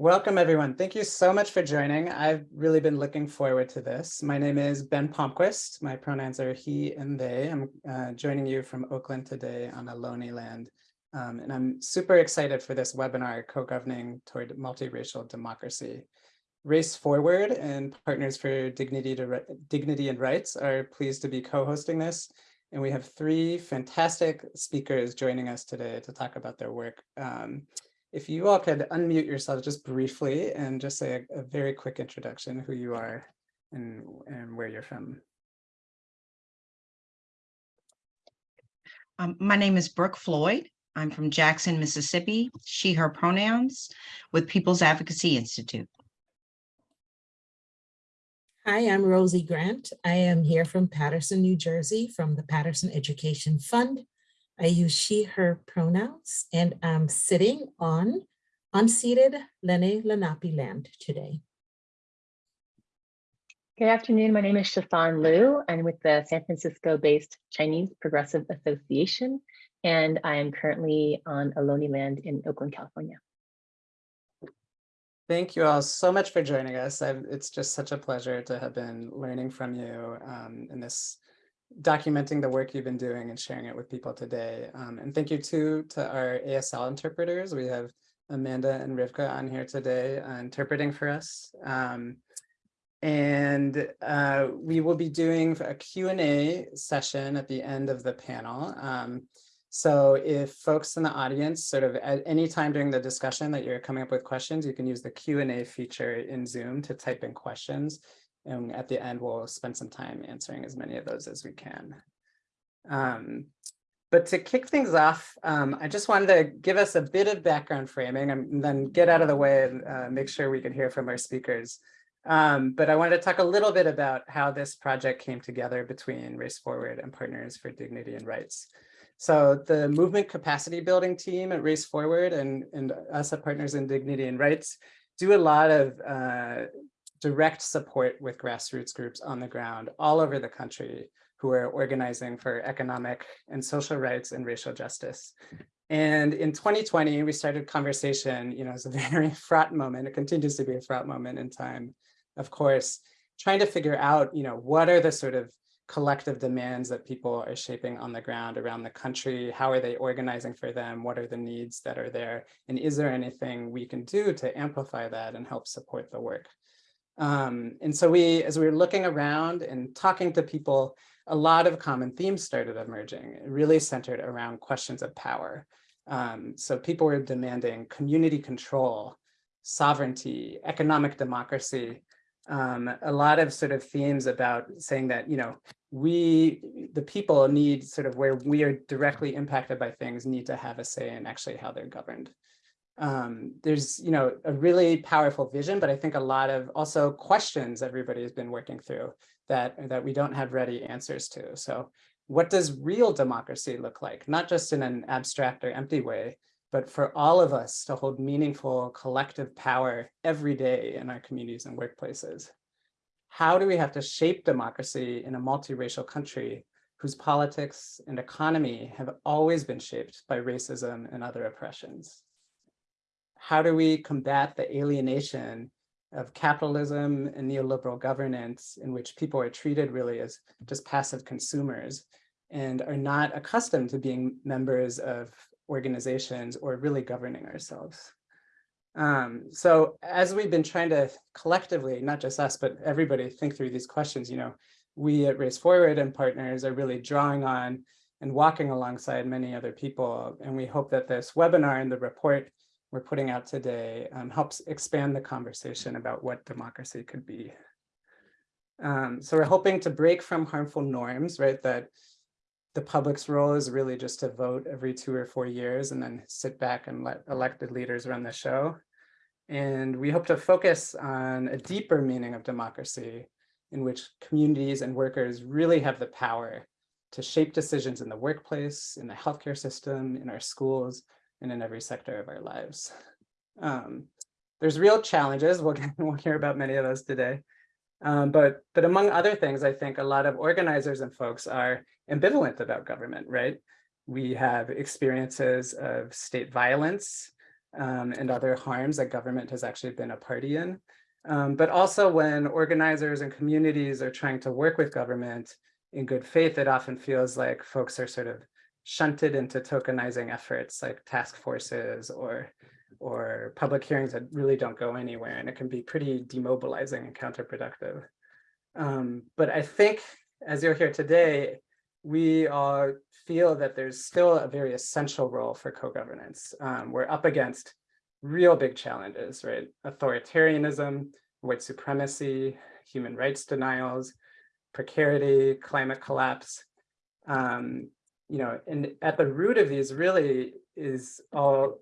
Welcome, everyone. Thank you so much for joining. I've really been looking forward to this. My name is Ben Palmquist. My pronouns are he and they. I'm uh, joining you from Oakland today on Ohlone land. Um, and I'm super excited for this webinar, Co-Governing Toward Multiracial Democracy. Race Forward and Partners for Dignity, to, Dignity and Rights are pleased to be co-hosting this. And we have three fantastic speakers joining us today to talk about their work. Um, if you all could unmute yourselves just briefly and just say a, a very quick introduction, who you are and, and where you're from. Um, my name is Brooke Floyd. I'm from Jackson, Mississippi, she, her pronouns with People's Advocacy Institute. Hi, I'm Rosie Grant. I am here from Paterson, New Jersey from the Paterson Education Fund. I use she, her pronouns, and I'm sitting on unceded Lenni Lenape land today. Good afternoon. My name is Shaw San Liu. I'm with the San Francisco-based Chinese Progressive Association, and I am currently on Ohlone land in Oakland, California. Thank you all so much for joining us. I've, it's just such a pleasure to have been learning from you um, in this documenting the work you've been doing and sharing it with people today. Um, and thank you too to our ASL interpreters. We have Amanda and Rivka on here today uh, interpreting for us. Um, and uh, we will be doing a Q&A session at the end of the panel. Um, so if folks in the audience sort of at any time during the discussion that you're coming up with questions, you can use the Q&A feature in Zoom to type in questions and at the end, we'll spend some time answering as many of those as we can. Um, but to kick things off, um, I just wanted to give us a bit of background framing and then get out of the way and uh, make sure we can hear from our speakers. Um, but I wanted to talk a little bit about how this project came together between Race Forward and Partners for Dignity and Rights. So the movement capacity building team at Race Forward and, and us at Partners in Dignity and Rights do a lot of uh, direct support with grassroots groups on the ground all over the country who are organizing for economic and social rights and racial justice. And in 2020, we started conversation, you know, it's a very fraught moment. It continues to be a fraught moment in time, of course, trying to figure out, you know, what are the sort of collective demands that people are shaping on the ground around the country? How are they organizing for them? What are the needs that are there? And is there anything we can do to amplify that and help support the work? Um, and so we, as we were looking around and talking to people, a lot of common themes started emerging, really centered around questions of power. Um, so people were demanding community control, sovereignty, economic democracy, um, a lot of sort of themes about saying that, you know, we, the people need sort of where we are directly impacted by things need to have a say in actually how they're governed um, there's, you know, a really powerful vision, but I think a lot of also questions everybody has been working through that, that we don't have ready answers to. So what does real democracy look like? Not just in an abstract or empty way, but for all of us to hold meaningful collective power every day in our communities and workplaces. How do we have to shape democracy in a multiracial country whose politics and economy have always been shaped by racism and other oppressions? How do we combat the alienation of capitalism and neoliberal governance in which people are treated really as just passive consumers and are not accustomed to being members of organizations or really governing ourselves. Um, so as we've been trying to collectively, not just us, but everybody think through these questions, you know, we at Race Forward and partners are really drawing on and walking alongside many other people. And we hope that this webinar and the report we're putting out today um, helps expand the conversation about what democracy could be. Um, so we're hoping to break from harmful norms, right? That the public's role is really just to vote every two or four years and then sit back and let elected leaders run the show. And we hope to focus on a deeper meaning of democracy in which communities and workers really have the power to shape decisions in the workplace, in the healthcare system, in our schools, and in every sector of our lives. Um, there's real challenges. We'll, we'll hear about many of those today. Um, but, but among other things, I think a lot of organizers and folks are ambivalent about government, right? We have experiences of state violence, um, and other harms that government has actually been a party in. Um, but also when organizers and communities are trying to work with government in good faith, it often feels like folks are sort of shunted into tokenizing efforts like task forces or or public hearings that really don't go anywhere and it can be pretty demobilizing and counterproductive. Um, but I think as you'll hear today, we all feel that there's still a very essential role for co-governance. Um, we're up against real big challenges, right? Authoritarianism, white supremacy, human rights denials, precarity, climate collapse. Um, you know, and at the root of these really is all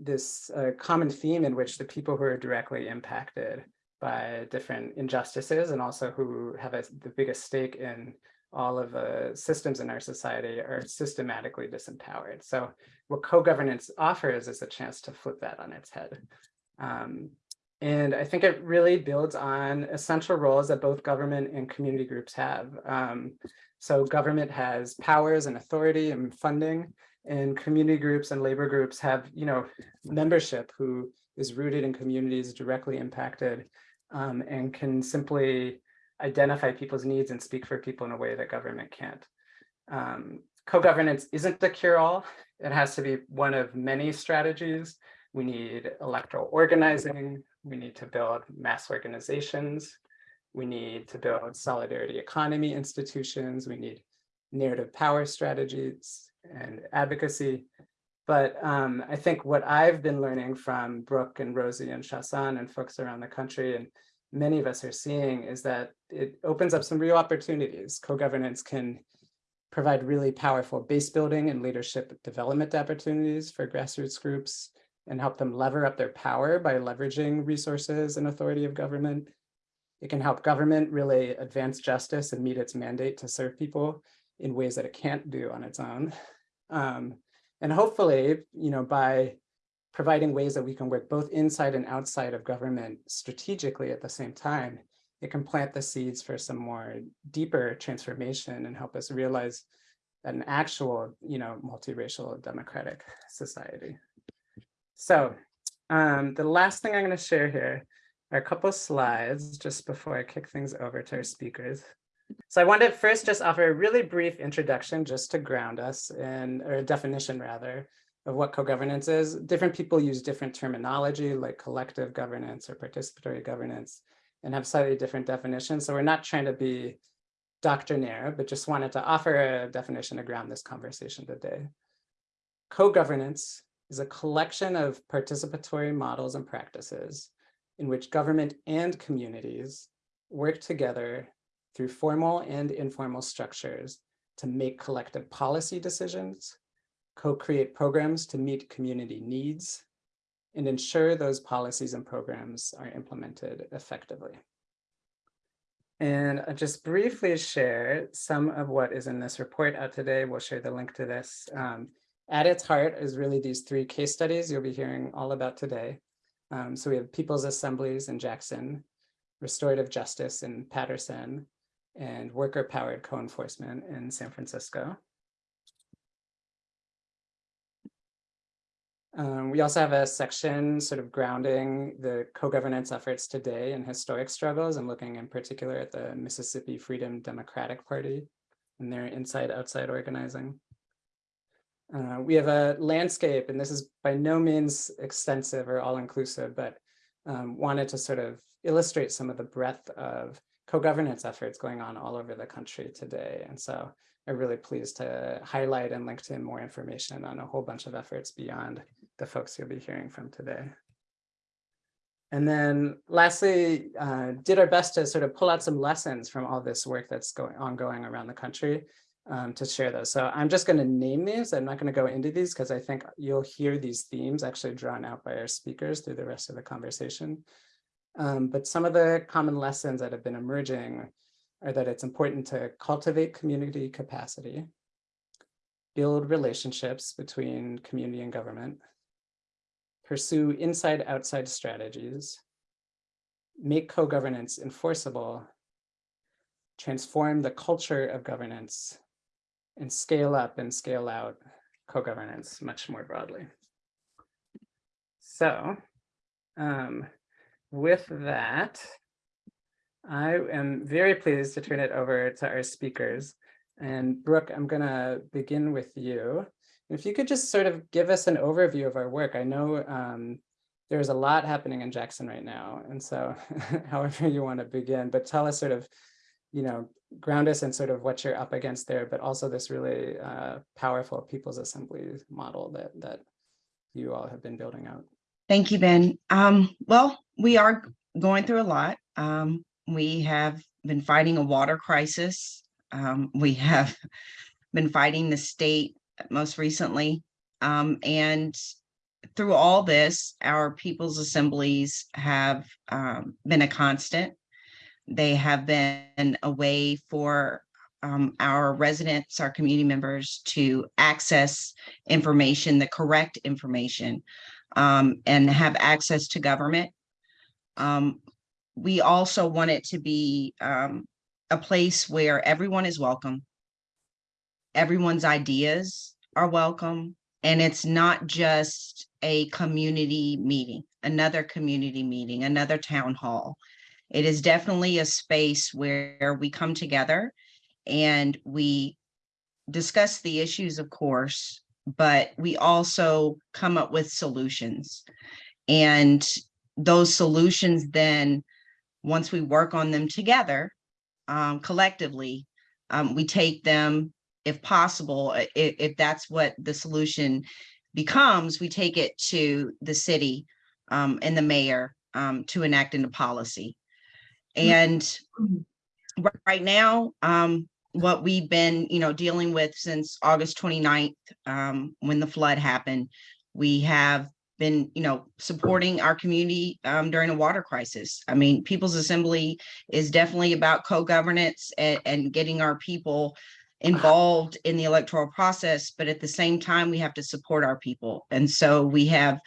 this uh, common theme in which the people who are directly impacted by different injustices and also who have a, the biggest stake in all of the systems in our society are systematically disempowered. So what co-governance offers is a chance to flip that on its head. Um, and I think it really builds on essential roles that both government and community groups have. Um, so government has powers and authority and funding, and community groups and labor groups have, you know, membership who is rooted in communities directly impacted um, and can simply identify people's needs and speak for people in a way that government can't. Um, Co-governance isn't the cure-all. It has to be one of many strategies. We need electoral organizing. We need to build mass organizations. We need to build solidarity economy institutions. We need narrative power strategies and advocacy. But um, I think what I've been learning from Brooke and Rosie and Shaw San and folks around the country and many of us are seeing is that it opens up some real opportunities. Co-governance can provide really powerful base building and leadership development opportunities for grassroots groups and help them lever up their power by leveraging resources and authority of government. It can help government really advance justice and meet its mandate to serve people in ways that it can't do on its own. Um, and hopefully, you know, by providing ways that we can work both inside and outside of government strategically at the same time, it can plant the seeds for some more deeper transformation and help us realize an actual, you know, multiracial democratic society. So um, the last thing I'm going to share here are a couple slides just before I kick things over to our speakers. So I wanted to first just offer a really brief introduction just to ground us in, or a definition rather, of what co-governance is. Different people use different terminology like collective governance or participatory governance and have slightly different definitions. So we're not trying to be doctrinaire, but just wanted to offer a definition to ground this conversation today. Co-governance is a collection of participatory models and practices in which government and communities work together through formal and informal structures to make collective policy decisions, co-create programs to meet community needs, and ensure those policies and programs are implemented effectively. And I'll just briefly share some of what is in this report out today. We'll share the link to this. Um, at its heart is really these three case studies you'll be hearing all about today. Um, so we have People's Assemblies in Jackson, Restorative Justice in Paterson, and worker-powered co-enforcement in San Francisco. Um, we also have a section sort of grounding the co-governance efforts today and historic struggles and looking in particular at the Mississippi Freedom Democratic Party and their inside-outside organizing. Uh, we have a landscape, and this is by no means extensive or all-inclusive, but um, wanted to sort of illustrate some of the breadth of co-governance efforts going on all over the country today. And so I'm really pleased to highlight and link to more information on a whole bunch of efforts beyond the folks you'll be hearing from today. And then lastly, uh, did our best to sort of pull out some lessons from all this work that's going ongoing around the country um, to share those. So I'm just going to name these. I'm not going to go into these because I think you'll hear these themes actually drawn out by our speakers through the rest of the conversation. Um, but some of the common lessons that have been emerging are that it's important to cultivate community capacity, build relationships between community and government, pursue inside-outside strategies, make co-governance enforceable, transform the culture of governance, and scale up and scale out co-governance much more broadly. So, um, with that, I am very pleased to turn it over to our speakers. And Brooke, I'm gonna begin with you. If you could just sort of give us an overview of our work. I know um, there's a lot happening in Jackson right now. And so however you want to begin, but tell us sort of, you know, ground us in sort of what you're up against there, but also this really uh, powerful People's Assembly model that, that you all have been building out. Thank you, Ben. Um, well, we are going through a lot. Um, we have been fighting a water crisis. Um, we have been fighting the state most recently. Um, and through all this, our people's assemblies have um, been a constant. They have been a way for um, our residents, our community members to access information, the correct information, um, and have access to government. Um, we also want it to be um, a place where everyone is welcome. Everyone's ideas are welcome. And it's not just a community meeting, another community meeting, another town hall. It is definitely a space where we come together and we discuss the issues, of course, but we also come up with solutions. And those solutions then, once we work on them together, um, collectively, um, we take them, if possible, i- i- if that's what the solution becomes, we take it to the city um, and the mayor um, to enact into policy. And ri- right now, um, what we've been, you know, dealing with since August 29th, um, when the flood happened, we have been, you know, supporting our community um, during a water crisis. I mean, People's Assembly is definitely about co-governance and, and getting our people involved in the electoral process, but at the same time, we have to support our people. And so we have,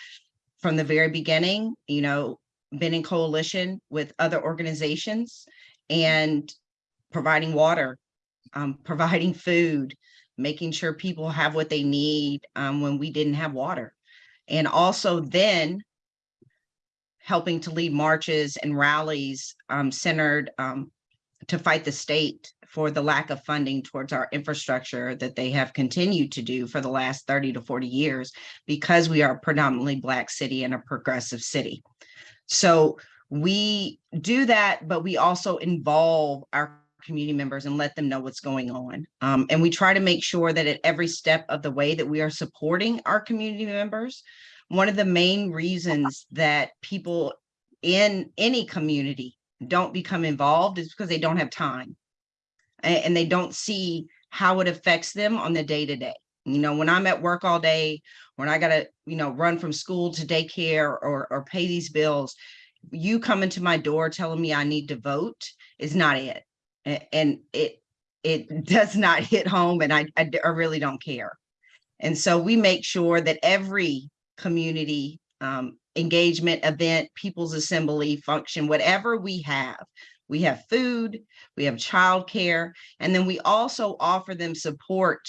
from the very beginning, you know, been in coalition with other organizations and providing water, um, providing food, making sure people have what they need um, when we didn't have water. And also then helping to lead marches and rallies um, centered um, to fight the state for the lack of funding towards our infrastructure that they have continued to do for the last 30 to 40 years because we are a predominantly Black city and a progressive city. So we do that, but we also involve our community members and let them know what's going on. Um, and we try to make sure that at every step of the way that we are supporting our community members. One of the main reasons that people in any community don't become involved is because they don't have time. a- And, they don't see how it affects them on the day to day. You know, when I'm at work all day, when I gotta, you know, run from school to daycare or, or pay these bills, you coming to my door telling me I need to vote is not it. And it, it does not hit home and I I really don't care. And so we make sure that every community um, engagement event, people's assembly function, whatever we have, we have food, we have childcare, and then we also offer them support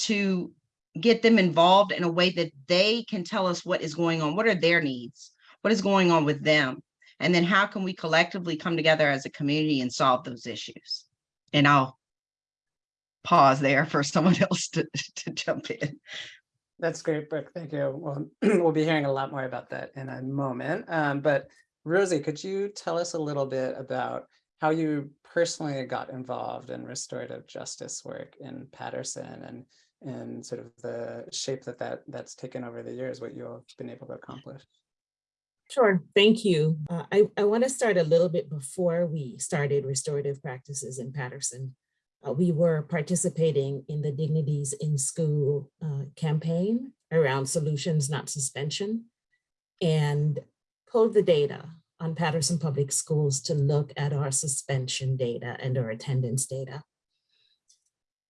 to get them involved in a way that they can tell us what is going on, what are their needs, what is going on with them, and then how can we collectively come together as a community and solve those issues? And I'll pause there for someone else to, to jump in. That's great, Brooke. Thank you. Well, we'll be hearing a lot more about that in a moment. Um, but Rosie, could you tell us a little bit about how you personally got involved in restorative justice work in Paterson and and sort of the shape that, that that's taken over the years, what you've been able to accomplish? Sure, thank you. Uh, I, I want to start a little bit before we started restorative practices in Paterson. Uh, we were participating in the Dignities in School uh, campaign around solutions, not suspension, and pulled the data on Paterson Public Schools to look at our suspension data and our attendance data.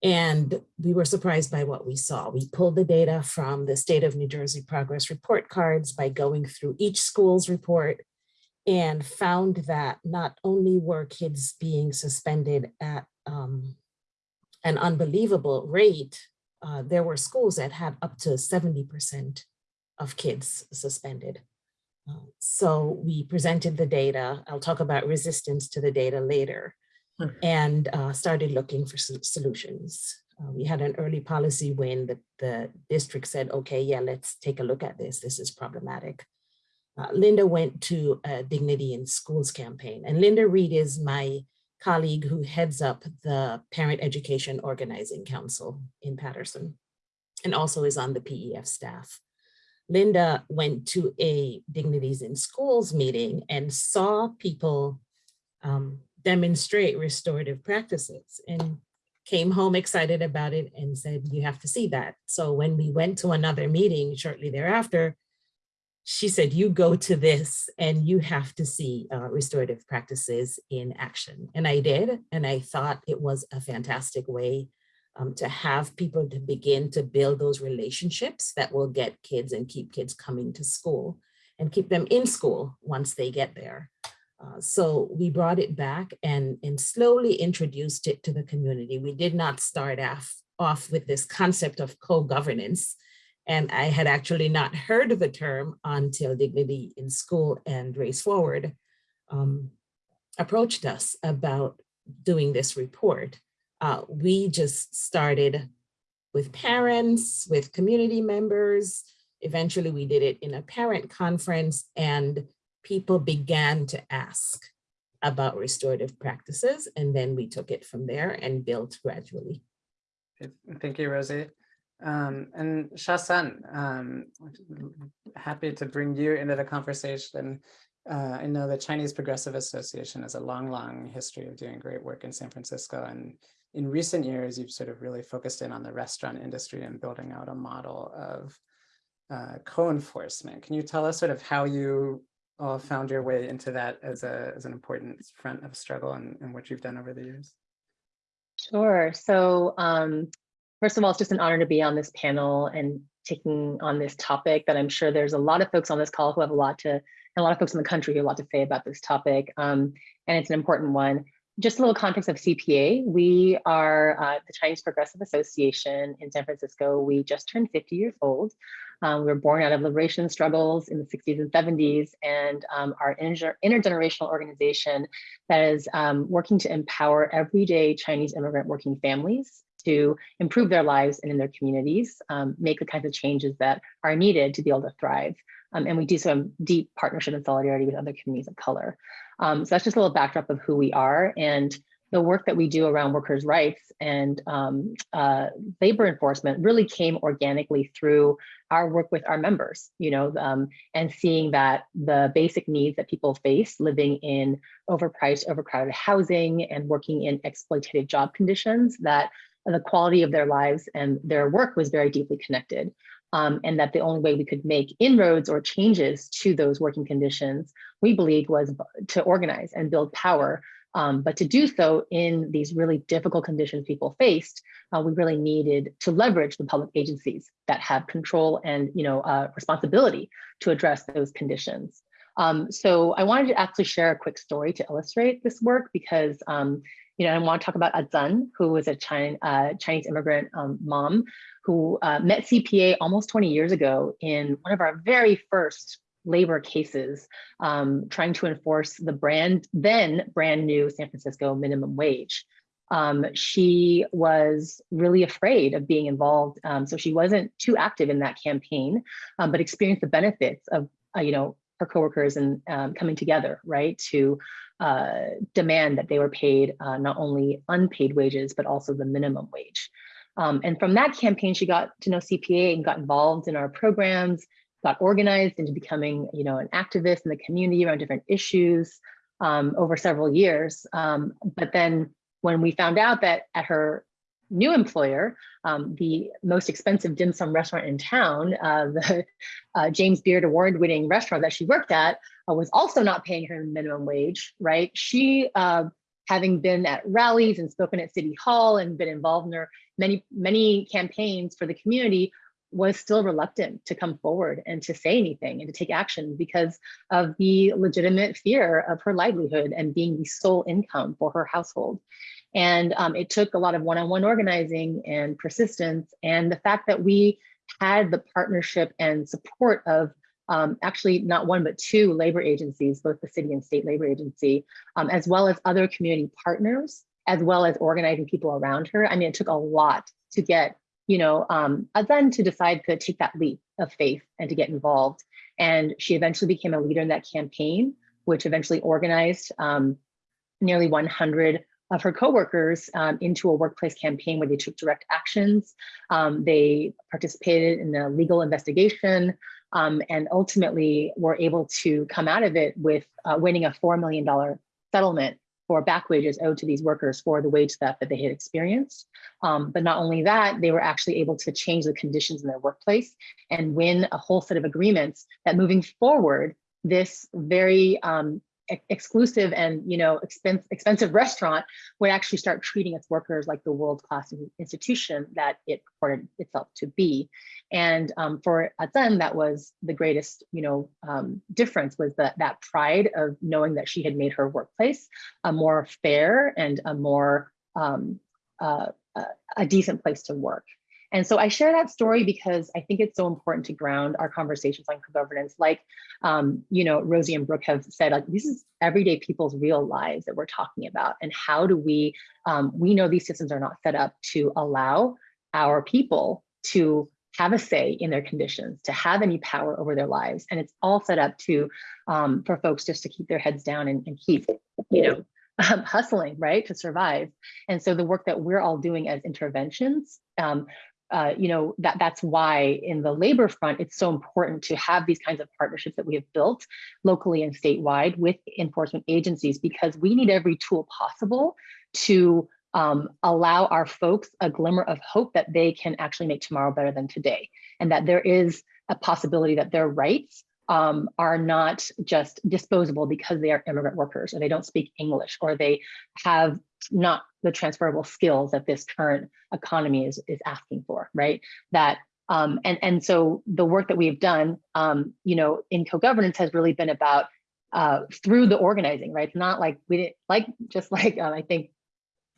And we were surprised by what we saw. We pulled the data from the state of New Jersey progress report cards by going through each school's report and found that not only were kids being suspended at um, an unbelievable rate, uh, there were schools that had up to 70% of kids suspended. Uh, So we presented the data. I'll talk about resistance to the data later. And uh, started looking for solutions. Uh, We had an early policy when the, the district said, okay, yeah, let's take a look at this. This is problematic. Uh, Linda went to a Dignity in Schools campaign and Linda Reed is my colleague who heads up the Parent Education Organizing Council in Paterson and also is on the PEF staff. Linda went to a Dignities in Schools meeting and saw people um, demonstrate restorative practices and came home excited about it and said, you have to see that. So when we went to another meeting shortly thereafter, she said, you go to this and you have to see uh, restorative practices in action. And I did, and I thought it was a fantastic way um, to have people to begin to build those relationships that will get kids and keep kids coming to school and keep them in school once they get there. Uh, so we brought it back and, and slowly introduced it to the community. We did not start off, off with this concept of co-governance. And I had actually not heard of the term until Dignity in School and Race Forward um, approached us about doing this report. Uh, we just started with parents, with community members. Eventually we did it in a parent conference and people began to ask about restorative practices. And then we took it from there and built gradually. Thank you, Rosie. Um, and Shaw San, um, happy to bring you into the conversation. Uh, I know the Chinese Progressive Association has a long, long history of doing great work in San Francisco. And in recent years, you've sort of really focused in on the restaurant industry and building out a model of uh, co-enforcement. Can you tell us sort of how you all found your way into that as a as an important front of struggle and, and what you've done over the years? Sure. So um, first of all, it's just an honor to be on this panel and taking on this topic that I'm sure there's a lot of folks on this call who have a lot to, and a lot of folks in the country who have a lot to say about this topic. Um, and it's an important one. Just a little context of CPA. We are uh, the Chinese Progressive Association in San Francisco. We just turned 50 years old. Um, we were born out of liberation struggles in the 60s and 70s and um, our inter intergenerational organization that is um, working to empower everyday Chinese immigrant working families to improve their lives and in their communities, um, make the kinds of changes that are needed to be able to thrive. Um, and we do so in deep partnership and solidarity with other communities of color. Um, so that's just a little backdrop of who we are. And the work that we do around workers' rights and um, uh, labor enforcement really came organically through our work with our members, you know, um, and seeing that the basic needs that people face living in overpriced, overcrowded housing and working in exploitative job conditions, that the quality of their lives and their work was very deeply connected. Um, and that the only way we could make inroads or changes to those working conditions, we believed was to organize and build power um, but to do so in these really difficult conditions people faced, uh, we really needed to leverage the public agencies that have control and you know uh, responsibility to address those conditions. Um, so I wanted to actually share a quick story to illustrate this work because um, you know I want to talk about Azan, who was a China, uh, Chinese immigrant um, mom who uh, met CPA almost 20 years ago in one of our very first labor cases um, trying to enforce the brand then brand new San Francisco minimum wage. Um, she was really afraid of being involved, um, so she wasn't too active in that campaign, um, but experienced the benefits of uh, you know her coworkers and um, coming together, right, to uh, demand that they were paid uh, not only unpaid wages but also the minimum wage. Um, and from that campaign, she got to know CPA and got involved in our programs, got organized into becoming, you know, an activist in the community around different issues um, over several years. Um, but then when we found out that at her new employer, um, the most expensive dim sum restaurant in town, uh, the uh, James Beard award-winning restaurant that she worked at, uh, was also not paying her minimum wage, right? She, uh, having been at rallies and spoken at City Hall and been involved in her many, many campaigns for the community, was still reluctant to come forward and to say anything and to take action because of the legitimate fear of her livelihood and being the sole income for her household. And um, it took a lot of one-on-one -on -one organizing and persistence and the fact that we had the partnership and support of um, actually not one, but two labor agencies, both the city and state labor agency, um, as well as other community partners, as well as organizing people around her. I mean, it took a lot to get, you know, um, then to decide to take that leap of faith and to get involved. And she eventually became a leader in that campaign, which eventually organized um, nearly 100 of her coworkers um, into a workplace campaign where they took direct actions. Um, they participated in a legal investigation um, and ultimately were able to come out of it with uh, winning a $4 million settlement for back wages owed to these workers for the wage theft that they had experienced. Um, but not only that, they were actually able to change the conditions in their workplace and win a whole set of agreements that moving forward, this very um, ex- exclusive and you know expensive expensive restaurant would actually start treating its workers like the world class institution that it purported itself to be. And um, for Azan, that was the greatest you know um, difference was that that pride of knowing that she had made her workplace a more fair and a more um, uh, a decent place to work. And so I share that story because I think it's so important to ground our conversations on co-governance. Like, um, you know, Rosie and Brooke have said, like, this is everyday people's real lives that we're talking about. And how do we, um, we know these systems are not set up to allow our people to have a say in their conditions, to have any power over their lives. And it's all set up to, um, for folks just to keep their heads down and, and keep, you know, um, hustling, right, to survive. And so the work that we're all doing as interventions um, uh, you know, that that's why in the labor front, it's so important to have these kinds of partnerships that we have built locally and statewide with enforcement agencies, because we need every tool possible to um, allow our folks a glimmer of hope that they can actually make tomorrow better than today. And that there is a possibility that their rights um, are not just disposable because they are immigrant workers or they don't speak English or they have not the transferable skills that this current economy is, is asking for, right? That um, and, and so the work that we've done, um, you know, in co-governance has really been about uh, through the organizing, right? It's not like we didn't, like, just like um, I think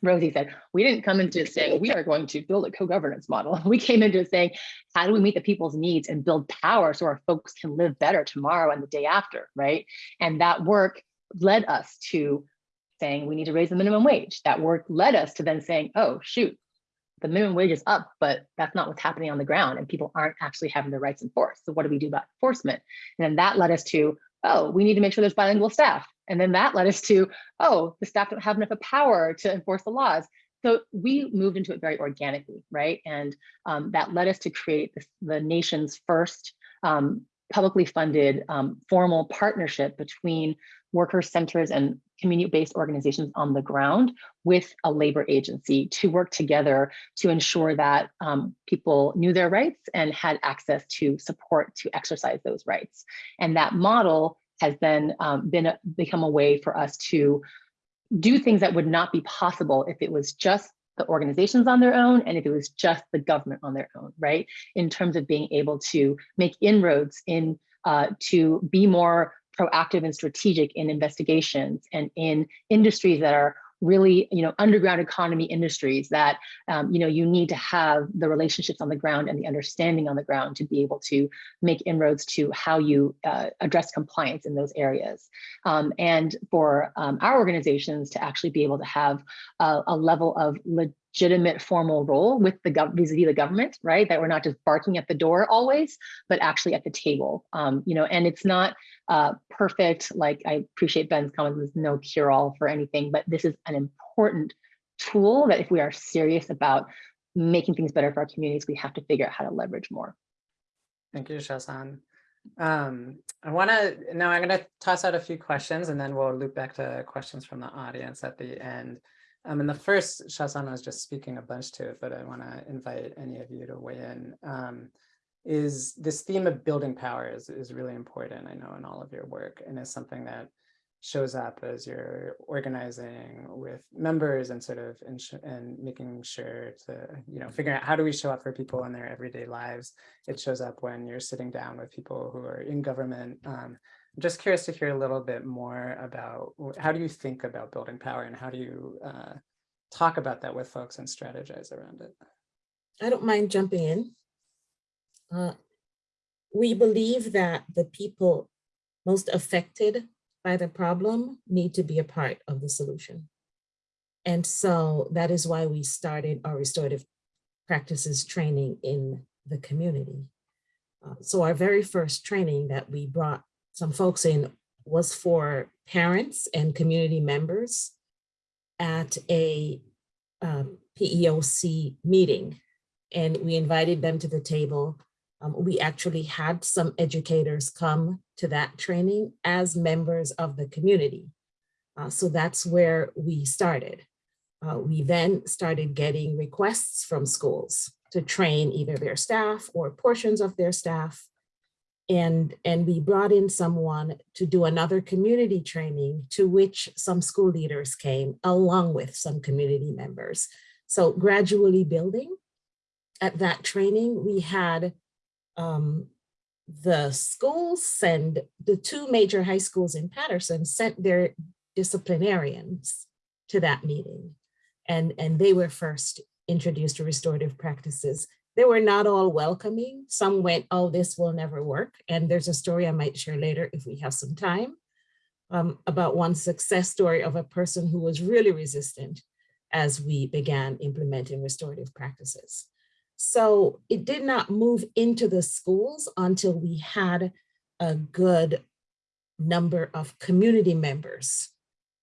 Rosie said, we didn't come into saying we are going to build a co-governance model. We came into saying, how do we meet the people's needs and build power so our folks can live better tomorrow and the day after, right? And that work led us to saying we need to raise the minimum wage. That work led us to then saying, oh, shoot, the minimum wage is up, but that's not what's happening on the ground and people aren't actually having their rights enforced. So what do we do about enforcement? And then that led us to, oh, we need to make sure there's bilingual staff. And then that led us to, oh, the staff don't have enough power to enforce the laws. So we moved into it very organically, right? And um, that led us to create the nation's first um, publicly funded um, formal partnership between worker centers and community-based organizations on the ground with a labor agency to work together to ensure that um, people knew their rights and had access to support to exercise those rights. And that model has then um, been a, become a way for us to do things that would not be possible if it was just the organizations on their own and if it was just the government on their own, right? In terms of being able to make inroads in uh, to be more proactive and strategic in investigations and in industries that are really you know underground economy industries that um, you know you need to have the relationships on the ground and the understanding on the ground to be able to make inroads to how you uh, address compliance in those areas. Um, and for um, our organizations to actually be able to have a, a level of legitimate formal role with the vis-a-vis the government, right? That we're not just barking at the door always, but actually at the table. Um, you know, and it's not uh, perfect. Like I appreciate Ben's comments. There's no cure-all for anything, but this is an important tool that if we are serious about making things better for our communities, we have to figure out how to leverage more. Thank you, Shaw San. Um, I want to now I'm going to toss out a few questions and then we'll loop back to questions from the audience at the end. Um, and the first, Shaw San was just speaking a bunch to it, but I want to invite any of you to weigh in. Um, is this theme of building power is, is really important, I know, in all of your work, and is something that shows up as you're organizing with members and sort of and making sure to, you know, figuring out how do we show up for people in their everyday lives. It shows up when you're sitting down with people who are in government. Um, I'm just curious to hear a little bit more about how do you think about building power and how do you uh, talk about that with folks and strategize around it? I don't mind jumping in. Uh, we believe that the people most affected by the problem need to be a part of the solution. And so that is why we started our restorative practices training in the community. Uh, So our very first training that we brought some folks in was for parents and community members at a um, PEOC meeting. And we invited them to the table. Um, We actually had some educators come to that training as members of the community. Uh, So that's where we started. Uh, We then started getting requests from schools to train either their staff or portions of their staff. And, and we brought in someone to do another community training to which some school leaders came along with some community members. So gradually building. At that training, we had um, the schools send, the two major high schools in Paterson sent their disciplinarians to that meeting. And, and they were first introduced to restorative practices. They were not all welcoming. Some went, oh, this will never work. And there's a story I might share later if we have some time um, about one success story of a person who was really resistant as we began implementing restorative practices. So it did not move into the schools until we had a good number of community members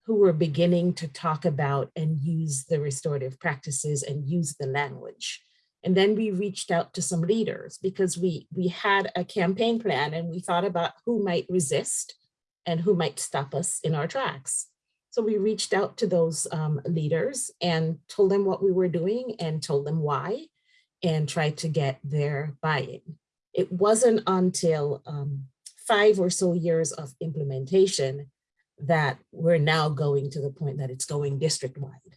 who were beginning to talk about and use the restorative practices and use the language. And then we reached out to some leaders because we, we had a campaign plan and we thought about who might resist and who might stop us in our tracks. So we reached out to those um, leaders and told them what we were doing and told them why and tried to get their buy-in. It wasn't until um, five or so years of implementation that we're now going to the point that it's going district-wide.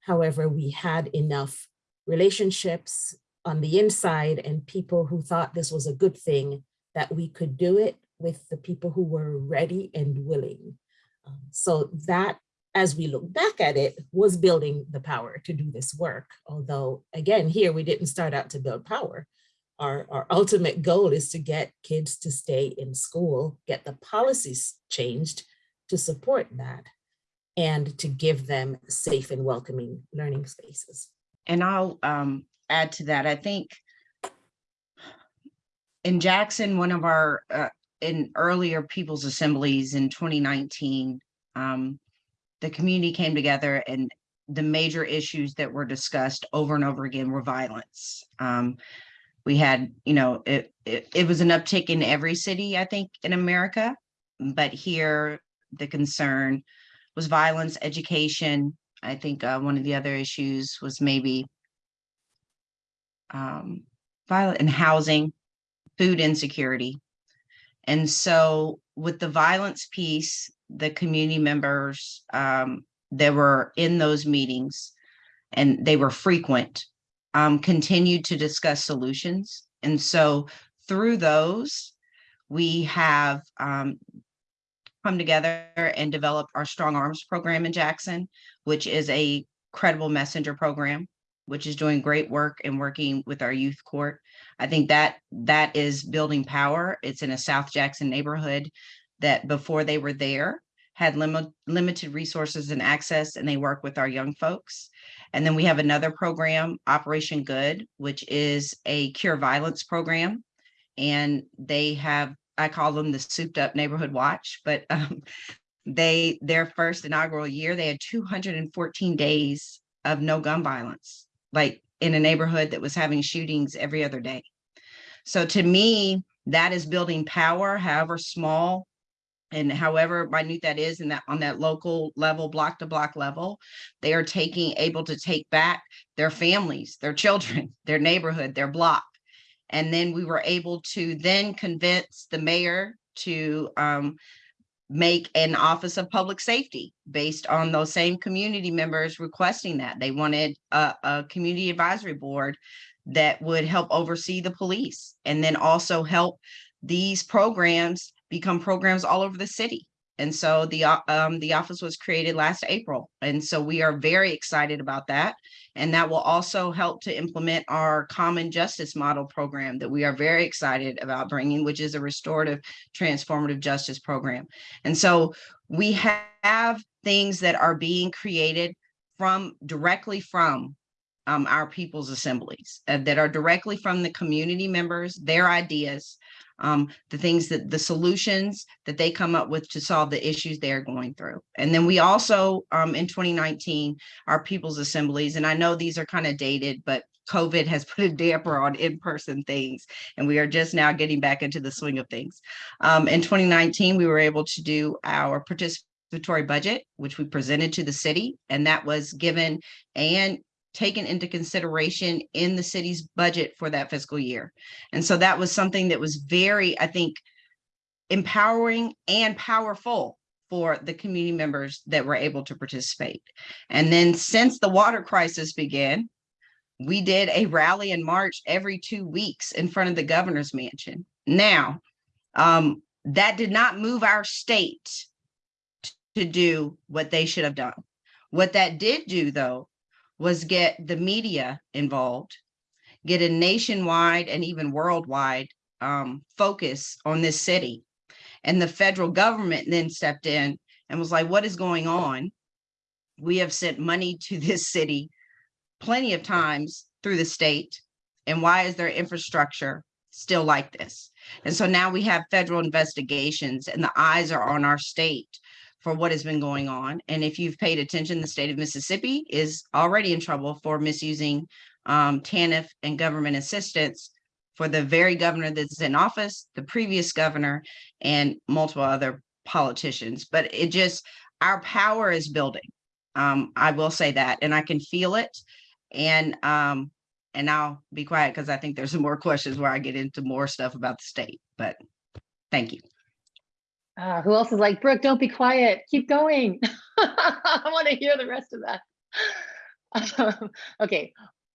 However, we had enough relationships on the inside and people who thought this was a good thing that we could do it with the people who were ready and willing. Um, So that, as we look back at it, was building the power to do this work. Although, again, here we didn't start out to build power. Our, our ultimate goal is to get kids to stay in school, get the policies changed to support that, and to give them safe and welcoming learning spaces. And I'll um add to that, I think. In Jackson, one of our uh in earlier people's assemblies in twenty nineteen. Um, the community came together and the major issues that were discussed over and over again were violence. Um. We had, you know, it it it was an uptick in every city, I think, in America. But here, the concern was violence, education, I think uh, one of the other issues was maybe um, violent and housing, food insecurity. And so with the violence piece, the community members um, that were in those meetings and they were frequent, um, continued to discuss solutions. And so through those, we have um, come together and developed our Strong Arms program in Jackson, which is a credible messenger program, which is doing great work and working with our youth court. I think that that is building power. It's in a South Jackson neighborhood that before they were there had limit, limited resources and access, and they work with our young folks. And then we have another program, Operation Good, which is a cure violence program. And they have, I call them the souped up neighborhood watch, but um, they, their first inaugural year, they had two hundred and fourteen days of no gun violence, like in a neighborhood that was having shootings every other day. So to me, that is building power, however small and however minute that is in that on that local level, block to block level, they are taking, able to take back their families, their children, their neighborhood, their block. And then we were able to then convince the mayor to um, make an office of public safety based on those same community members requesting that. They wanted a, a community advisory board that would help oversee the police and then also help these programs become programs all over the city. And so the, um, the office was created last April. And so we are very excited about that. And that will also help to implement our common justice model program that we are very excited about bringing, which is a restorative transformative justice program. And so we have things that are being created from directly from um, our people's assemblies uh, that are directly from the community members, their ideas, um, the things that the solutions that they come up with to solve the issues they're going through. And then we also, um, in 2019, our people's assemblies, and I know these are kind of dated, but COVID has put a damper on in-person things, and we are just now getting back into the swing of things. Um, in 2019, we were able to do our participatory budget, which we presented to the city, and that was given and taken into consideration in the city's budget for that fiscal year. And so that was something that was very, I think, empowering and powerful for the community members that were able to participate. And then since the water crisis began, we did a rally in March every two weeks in front of the governor's mansion. Now, um, that did not move our state to do what they should have done. What that did do, though, was get the media involved, get a nationwide and even worldwide um, focus on this city. And the federal government then stepped in and was like, what is going on? We have sent money to this city plenty of times through the state. And why is their infrastructure still like this? And so now we have federal investigations and the eyes are on our state for what has been going on. And if you've paid attention, the state of Mississippi is already in trouble for misusing um, TANF and government assistance for the very governor that's in office, the previous governor, and multiple other politicians. But it just, our power is building. Um, I will say that, and I can feel it. And um, and I'll be quiet because I think there's some more questions where I get into more stuff about the state. But thank you. Uh, who else is like, Brooke, don't be quiet, keep going. I want to hear the rest of that. Um, okay,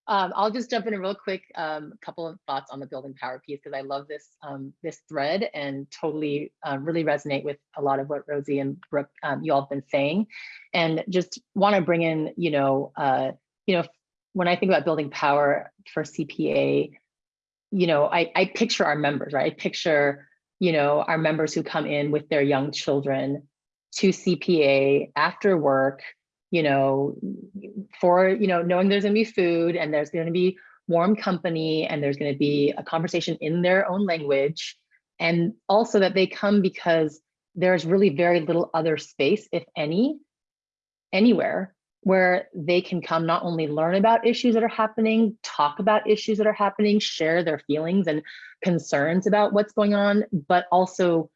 um, I'll just jump in a real quick um, couple of thoughts on the building power piece because I love this um, this thread and totally uh, really resonate with a lot of what Rosie and Brooke you all have been saying, and just want to bring in you know uh, you know when I think about building power for CPA, you know I I picture our members right I picture you know, our members who come in with their young children to CPA after work, you know, for, you know, knowing there's gonna be food and there's gonna be warm company and there's gonna be a conversation in their own language. And also that they come because there's really very little other space, if any, anywhere where they can come not only learn about issues that are happening, talk about issues that are happening, share their feelings and concerns about what's going on, but also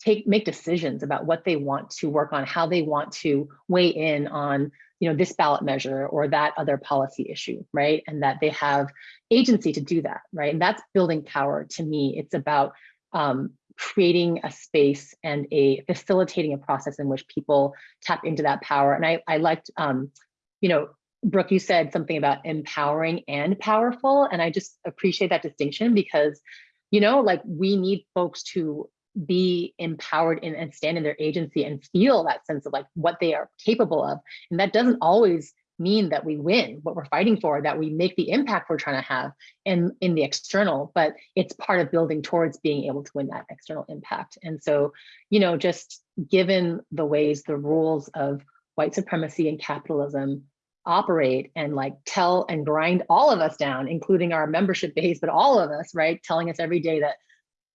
take make decisions about what they want to work on, how they want to weigh in on you know this ballot measure or that other policy issue, right? And that they have agency to do that, right? And that's building power to me. It's about um, creating a space and a facilitating a process in which people tap into that power. And I, I liked, um, you know, Brooke, you said something about empowering and powerful. And I just appreciate that distinction because, you know, like we need folks to be empowered in, and stand in their agency and feel that sense of like what they are capable of. And that doesn't always mean that we win what we're fighting for, that we make the impact we're trying to have in, in the external, but it's part of building towards being able to win that external impact. And so, you know, just given the ways the rules of white supremacy and capitalism operate and like tell and grind all of us down, including our membership base, but all of us, right? Telling us every day that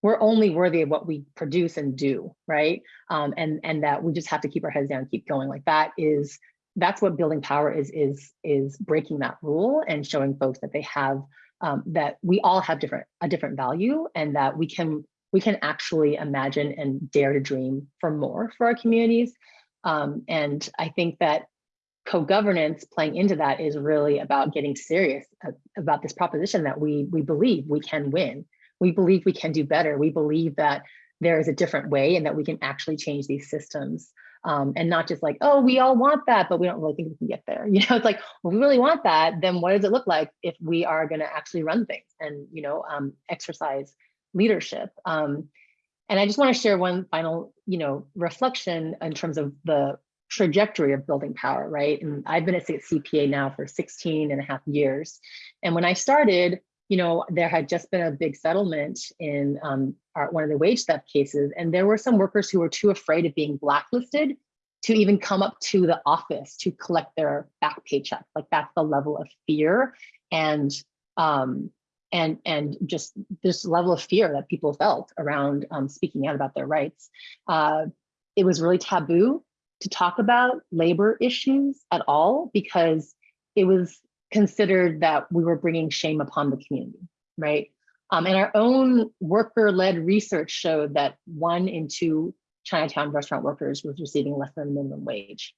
we're only worthy of what we produce and do, right? Um, and, and that we just have to keep our heads down, keep going. Like that is that's what building power is is is breaking that rule and showing folks that they have um, that we all have different a different value and that we can we can actually imagine and dare to dream for more for our communities. Um, and i think that co-governance playing into that is really about getting serious about this proposition that we we believe we can win. We believe we can do better. We believe that there is a different way and that we can actually change these systems um, and not just like, oh, we all want that, but we don't really think we can get there. You know, it's like, well, we really want that. Then what does it look like if we are going to actually run things and, you know, um, exercise leadership? Um, and I just want to share one final, you know, reflection in terms of the trajectory of building power, right? And I've been at CPA now for 16 and a half years. And when I started, you know, there had just been a big settlement in um, our, one of the wage theft cases, and there were some workers who were too afraid of being blacklisted to even come up to the office to collect their back paycheck. Like that's the level of fear and um, and and just this level of fear that people felt around um, speaking out about their rights. Uh, it was really taboo to talk about labor issues at all because it was considered that we were bringing shame upon the community, right? Um, and our own worker-led research showed that one in two Chinatown restaurant workers was receiving less than minimum wage.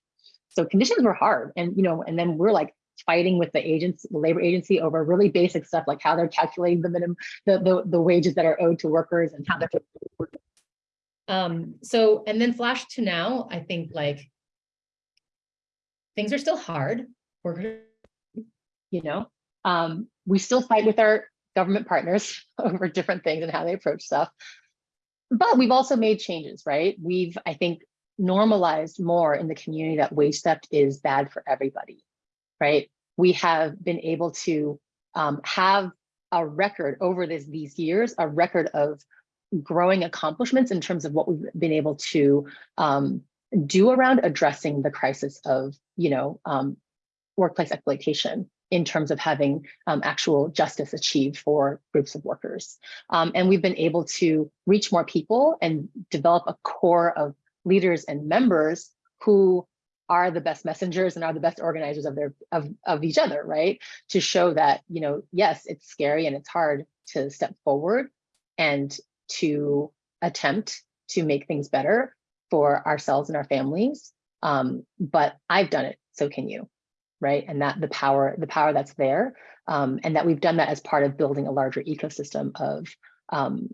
So conditions were hard. And, you know, and then we're like fighting with the agents, the labor agency over really basic stuff like how they're calculating the minimum, the, the, the wages that are owed to workers and how they're. Um, so, and then flash to now, I think like things are still hard. We're you know, um, we still fight with our government partners over different things and how they approach stuff. But we've also made changes, right? We've, I think, normalized more in the community that wage theft is bad for everybody, right? We have been able to um, have a record over this, these years, a record of growing accomplishments in terms of what we've been able to um, do around addressing the crisis of, you know, um, workplace exploitation in terms of having um, actual justice achieved for groups of workers. Um, and we've been able to reach more people and develop a core of leaders and members who are the best messengers and are the best organizers of their of, of each other, right? To show that, you know, yes, it's scary and it's hard to step forward and to attempt to make things better for ourselves and our families. Um, but I've done it, so can you right? And that the power, the power that's there, um, and that we've done that as part of building a larger ecosystem of um,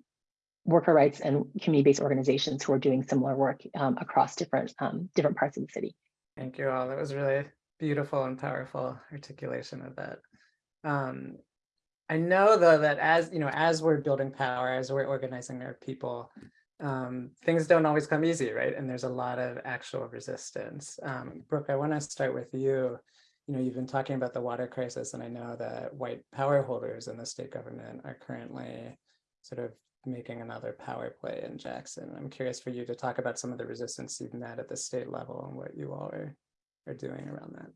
worker rights and community-based organizations who are doing similar work um, across different um, different parts of the city. Thank you all. That was really beautiful and powerful articulation of that. Um, I know though that as you know, as we're building power, as we're organizing our people, um, things don't always come easy, right? And there's a lot of actual resistance. Um, Brooke, I want to start with you. You know, you've been talking about the water crisis, and I know that white power holders in the state government are currently sort of making another power play in Jackson. I'm curious for you to talk about some of the resistance you've met at the state level and what you all are, are doing around that.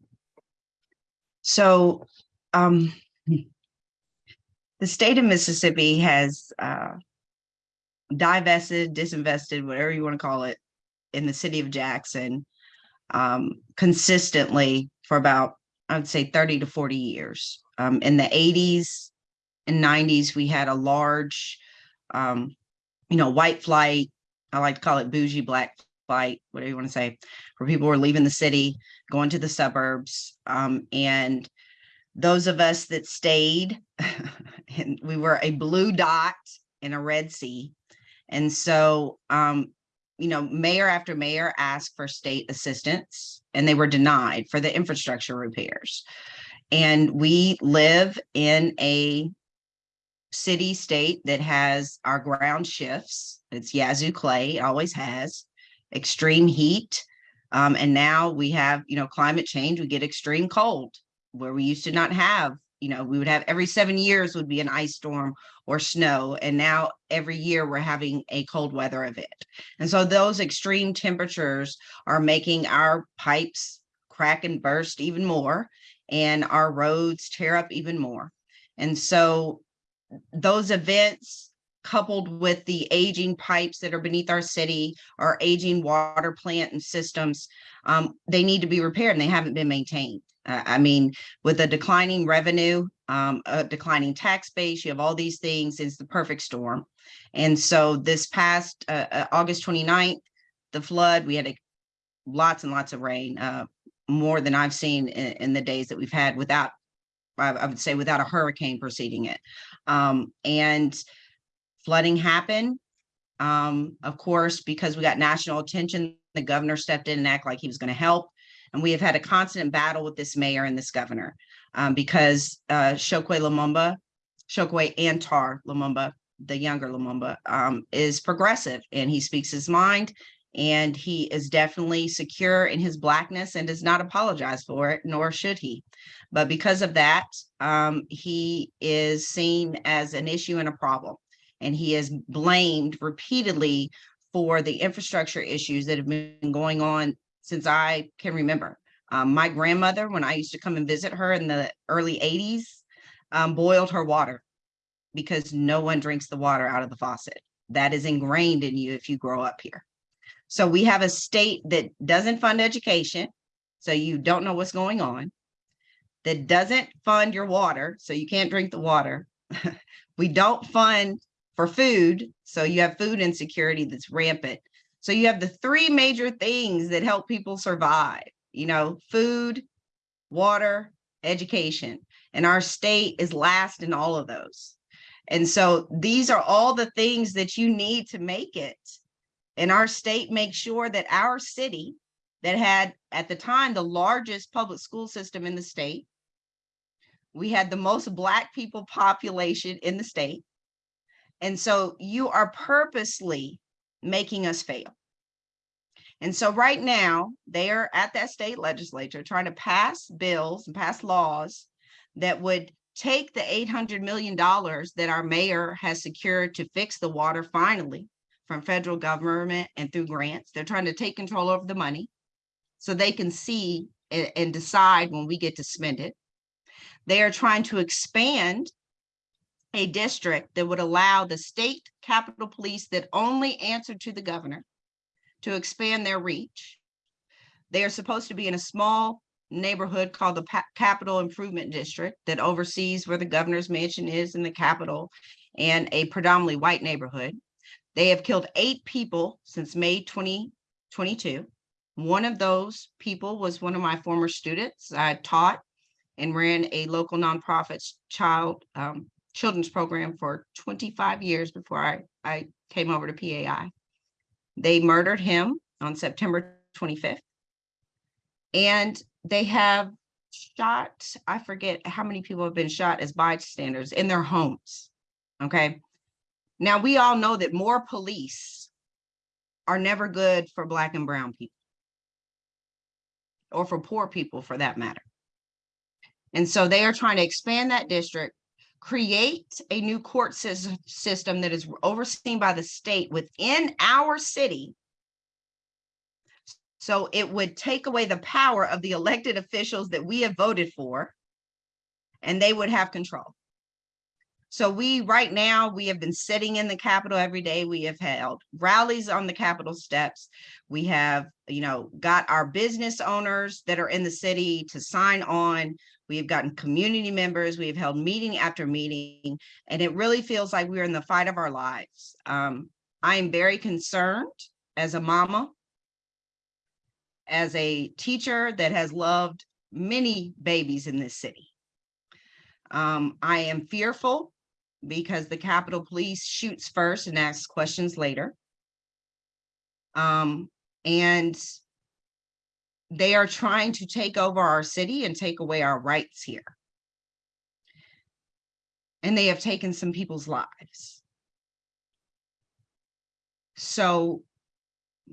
So um, the state of Mississippi has uh, divested, disinvested, whatever you want to call it, in the city of Jackson um, consistently for about, I would say 30 to 40 years. Um, in the 80s and 90s, we had a large, um, you know, white flight. I like to call it bougie black flight, whatever you want to say, where people were leaving the city, going to the suburbs. Um, and those of us that stayed, and we were a blue dot in a red sea. And so, um, you know, mayor after mayor asked for state assistance and they were denied for the infrastructure repairs. And we live in a city state that has our ground shifts. It's Yazoo clay, always has extreme heat. Um, and now we have, you know, climate change, we get extreme cold where we used to not have, you know, we would have every seven years would be an ice storm or snow. And now every year we're having a cold weather event. And so those extreme temperatures are making our pipes crack and burst even more and our roads tear up even more. And so those events coupled with the aging pipes that are beneath our city, our aging water plant and systems, um, they need to be repaired and they haven't been maintained. I mean, with a declining revenue, um, a declining tax base, you have all these things, it's the perfect storm. And so this past uh, uh, August 29th, the flood, we had a, lots and lots of rain, uh, more than I've seen in, in the days that we've had without, I, I would say without a hurricane preceding it. Um, and flooding happened. Um, of course, because we got national attention, the governor stepped in and acted like he was going to help. And we have had a constant battle with this mayor and this governor um, because uh, Chokwe Lumumba, Chokwe Antar Lumumba the younger Lumumba, um, is progressive and he speaks his mind. And he is definitely secure in his blackness and does not apologize for it, nor should he. But because of that, um, he is seen as an issue and a problem. And he is blamed repeatedly for the infrastructure issues that have been going on since I can remember. Um, my grandmother, when I used to come and visit her in the early 80s, um, boiled her water because no one drinks the water out of the faucet. That is ingrained in you if you grow up here. So we have a state that doesn't fund education, so you don't know what's going on, that doesn't fund your water, so you can't drink the water. we don't fund for food, so you have food insecurity that's rampant. So you have the three major things that help people survive, you know, food, water, education. And our state is last in all of those. And so these are all the things that you need to make it. And our state makes sure that our city that had at the time the largest public school system in the state. We had the most black people population in the state. And so you are purposely making us fail. And so right now, they are at that state legislature trying to pass bills and pass laws that would take the $800 million that our mayor has secured to fix the water finally from federal government and through grants. They're trying to take control over the money so they can see and, and decide when we get to spend it. They are trying to expand a district that would allow the state capitol police that only answer to the governor to expand their reach. They are supposed to be in a small neighborhood called the Pa- Capital Improvement District that oversees where the governor's mansion is in the capital and a predominantly white neighborhood. They have killed eight people since May 2022. One of those people was one of my former students. I taught and ran a local nonprofit child um, children's program for 25 years before I, I came over to PAI. They murdered him on September 25th. And they have shot, I forget how many people have been shot as bystanders in their homes. Okay. Now we all know that more police are never good for black and brown people. Or for poor people for that matter. And so they are trying to expand that district, create a new court system that is overseen by the state within our city. So it would take away the power of the elected officials that we have voted for. And they would have control. So we, right now, we have been sitting in the Capitol every day. We have held rallies on the Capitol steps. We have, you know, got our business owners that are in the city to sign on. We have gotten community members. We have held meeting after meeting, and it really feels like we're in the fight of our lives. Um, I am very concerned as a mama, as a teacher that has loved many babies in this city. Um, I am fearful because the Capitol Police shoots first and asks questions later. Um, and they are trying to take over our city and take away our rights here. And they have taken some people's lives. So,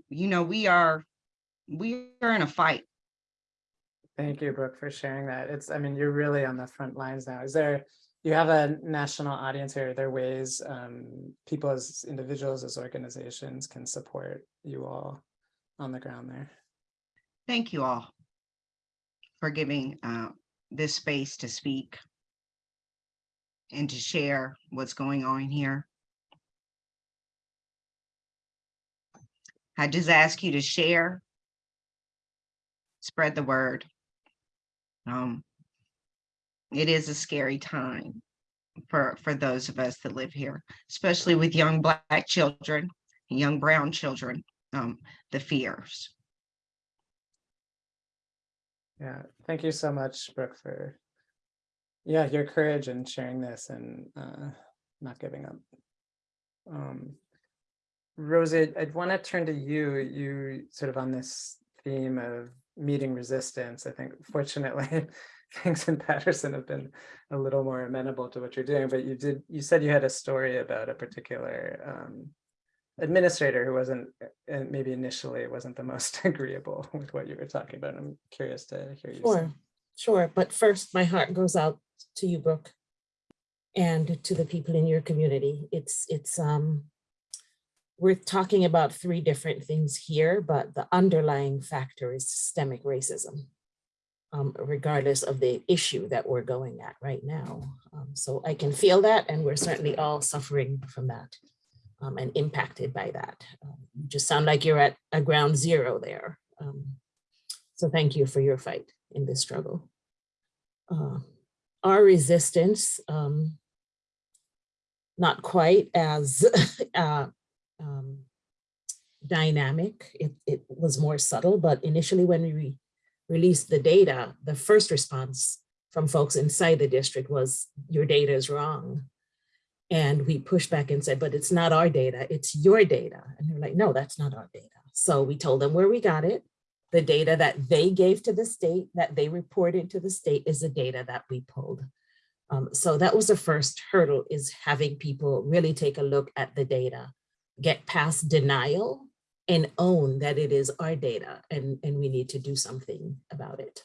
you know, we are, we are in a fight. Thank you, Brooke, for sharing that. It's, I mean, you're really on the front lines now. Is there, you have a national audience here. Are there ways um, people as individuals, as organizations can support you all on the ground there? Thank you all for giving uh, this space to speak and to share what's going on here. I just ask you to share, spread the word. Um, it is a scary time for, for those of us that live here, especially with young black children, young brown children, um, the fears. Yeah, thank you so much, Brooke, for yeah, your courage in sharing this and uh, not giving up. Um, Rosie, I'd want to turn to you. You sort of on this theme of meeting resistance. I think fortunately, things in Paterson have been a little more amenable to what you're doing, but you did, you said you had a story about a particular um, administrator who wasn't, and maybe initially wasn't the most agreeable with what you were talking about. I'm curious to hear you. say. Sure, sure. But first, my heart goes out to you, Brooke, and to the people in your community. It's, it's, um, we're talking about three different things here, but the underlying factor is systemic racism, um, regardless of the issue that we're going at right now. Um, so I can feel that, and we're certainly all suffering from that um, and impacted by that. Um, you just sound like you're at a ground zero there. Um, so thank you for your fight in this struggle. Uh, our resistance, um, not quite as uh, um, dynamic. It, it was more subtle, but initially when we re released the data, the first response from folks inside the district was, your data is wrong. And we pushed back and said, but it's not our data, it's your data. And they're like, no, that's not our data. So we told them where we got it. The data that they gave to the state, that they reported to the state is the data that we pulled. Um, so that was the first hurdle is having people really take a look at the data, get past denial and own that it is our data and, and we need to do something about it.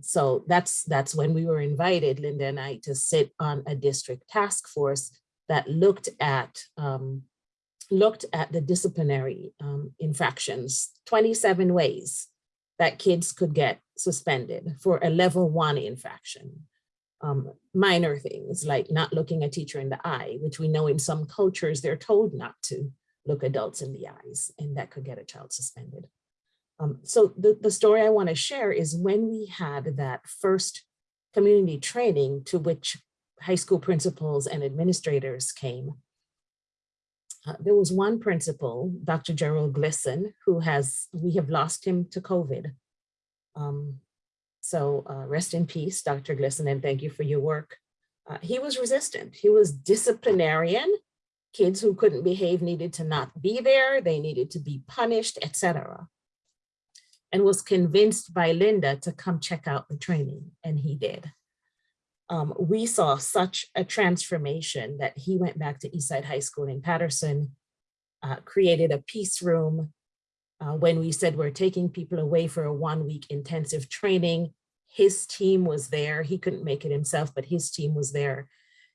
So that's, that's when we were invited, Linda and I, to sit on a district task force that looked at, um, looked at the disciplinary um, infractions, 27 ways that kids could get suspended for a level one infraction. Um, minor things like not looking a teacher in the eye, which we know in some cultures, they're told not to look adults in the eyes, and that could get a child suspended. Um, so the, the story I want to share is when we had that first community training to which high school principals and administrators came, uh, there was one principal, Dr. Gerald Glisson, who has, we have lost him to COVID. Um, so uh, rest in peace, Dr. Glisson, and thank you for your work. Uh, he was resistant. He was disciplinarian. Kids who couldn't behave needed to not be there. They needed to be punished, etc and was convinced by Linda to come check out the training, and he did. Um, we saw such a transformation that he went back to Eastside High School in Paterson, uh, created a peace room. Uh, when we said we're taking people away for a one week intensive training, his team was there. He couldn't make it himself, but his team was there.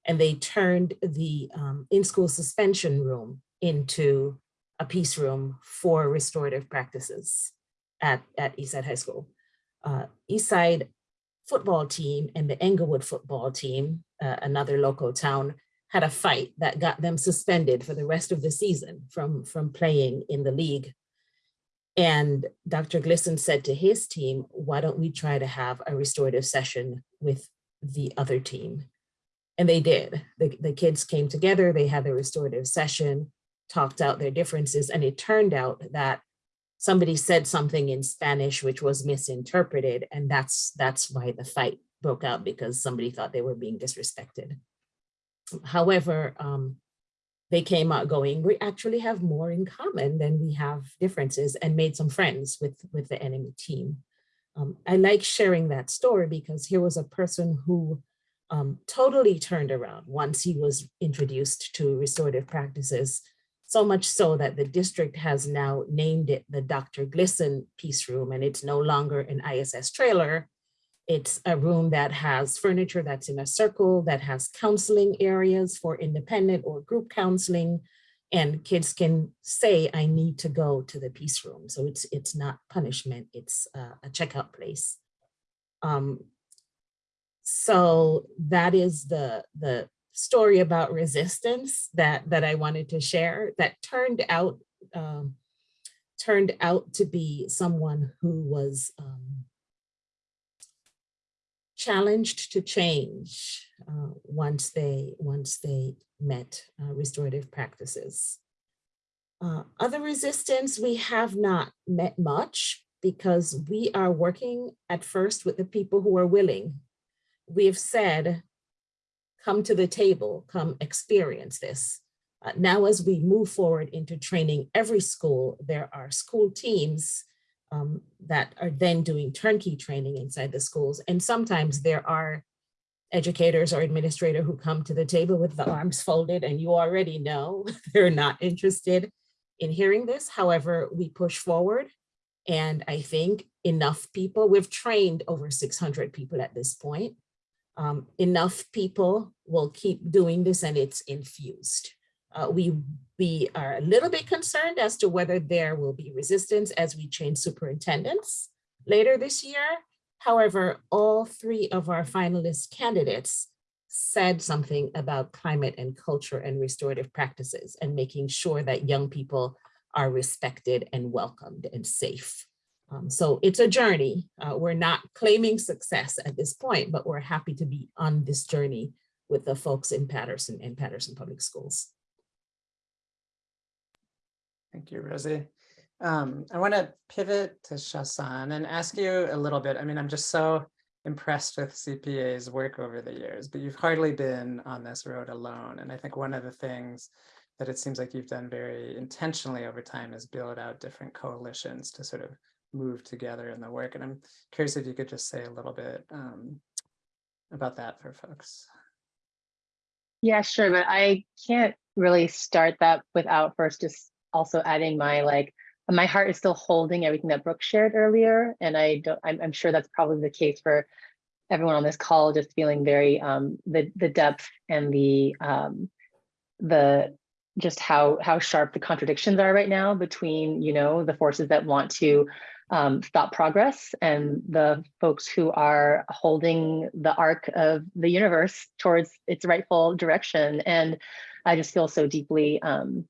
And they turned the um, in-school suspension room into a peace room for restorative practices at, at Eastside High School. Uh, Eastside football team and the Englewood football team, uh, another local town, had a fight that got them suspended for the rest of the season from, from playing in the league. And Dr. Glisson said to his team, why don't we try to have a restorative session with the other team? And they did. The, the kids came together, they had a restorative session, talked out their differences, and it turned out that somebody said something in Spanish which was misinterpreted, and that's that's why the fight broke out because somebody thought they were being disrespected. However, um, they came out going, we actually have more in common than we have differences and made some friends with, with the enemy team. Um, I like sharing that story because here was a person who um, totally turned around once he was introduced to restorative practices so much so that the district has now named it the Dr. Glisson Peace Room, and it's no longer an ISS trailer. It's a room that has furniture that's in a circle, that has counseling areas for independent or group counseling, and kids can say, I need to go to the peace room. So it's, it's not punishment, it's uh, a checkout place. Um, so that is the, the story about resistance that that I wanted to share that turned out um, turned out to be someone who was um, challenged to change uh, once they once they met uh, restorative practices. Uh, other resistance we have not met much because we are working at first with the people who are willing. We have said come to the table, come experience this. Uh, now, as we move forward into training every school, there are school teams um, that are then doing turnkey training inside the schools. And sometimes there are educators or administrator who come to the table with the arms folded and you already know they're not interested in hearing this. However, we push forward and I think enough people, we've trained over 600 people at this point. Um, enough people will keep doing this and it's infused. Uh, we, we are a little bit concerned as to whether there will be resistance as we change superintendents later this year. However, all three of our finalist candidates said something about climate and culture and restorative practices and making sure that young people are respected and welcomed and safe. Um, so it's a journey. Uh, we're not claiming success at this point, but we're happy to be on this journey with the folks in Paterson and Paterson Public Schools. Thank you, Rosie. Um, I want to pivot to Shaw San and ask you a little bit. I mean, I'm just so impressed with CPA's work over the years, but you've hardly been on this road alone. And I think one of the things that it seems like you've done very intentionally over time is build out different coalitions to sort of move together in the work. And I'm curious if you could just say a little bit um, about that for folks. Yeah, sure, but I can't really start that without first just also adding my like, my heart is still holding everything that Brooke shared earlier. And I don't, I'm, I'm sure that's probably the case for everyone on this call, just feeling very, um, the, the depth and the, um, the, just how, how sharp the contradictions are right now between, you know, the forces that want to um, stop progress and the folks who are holding the arc of the universe towards its rightful direction. And I just feel so deeply, um,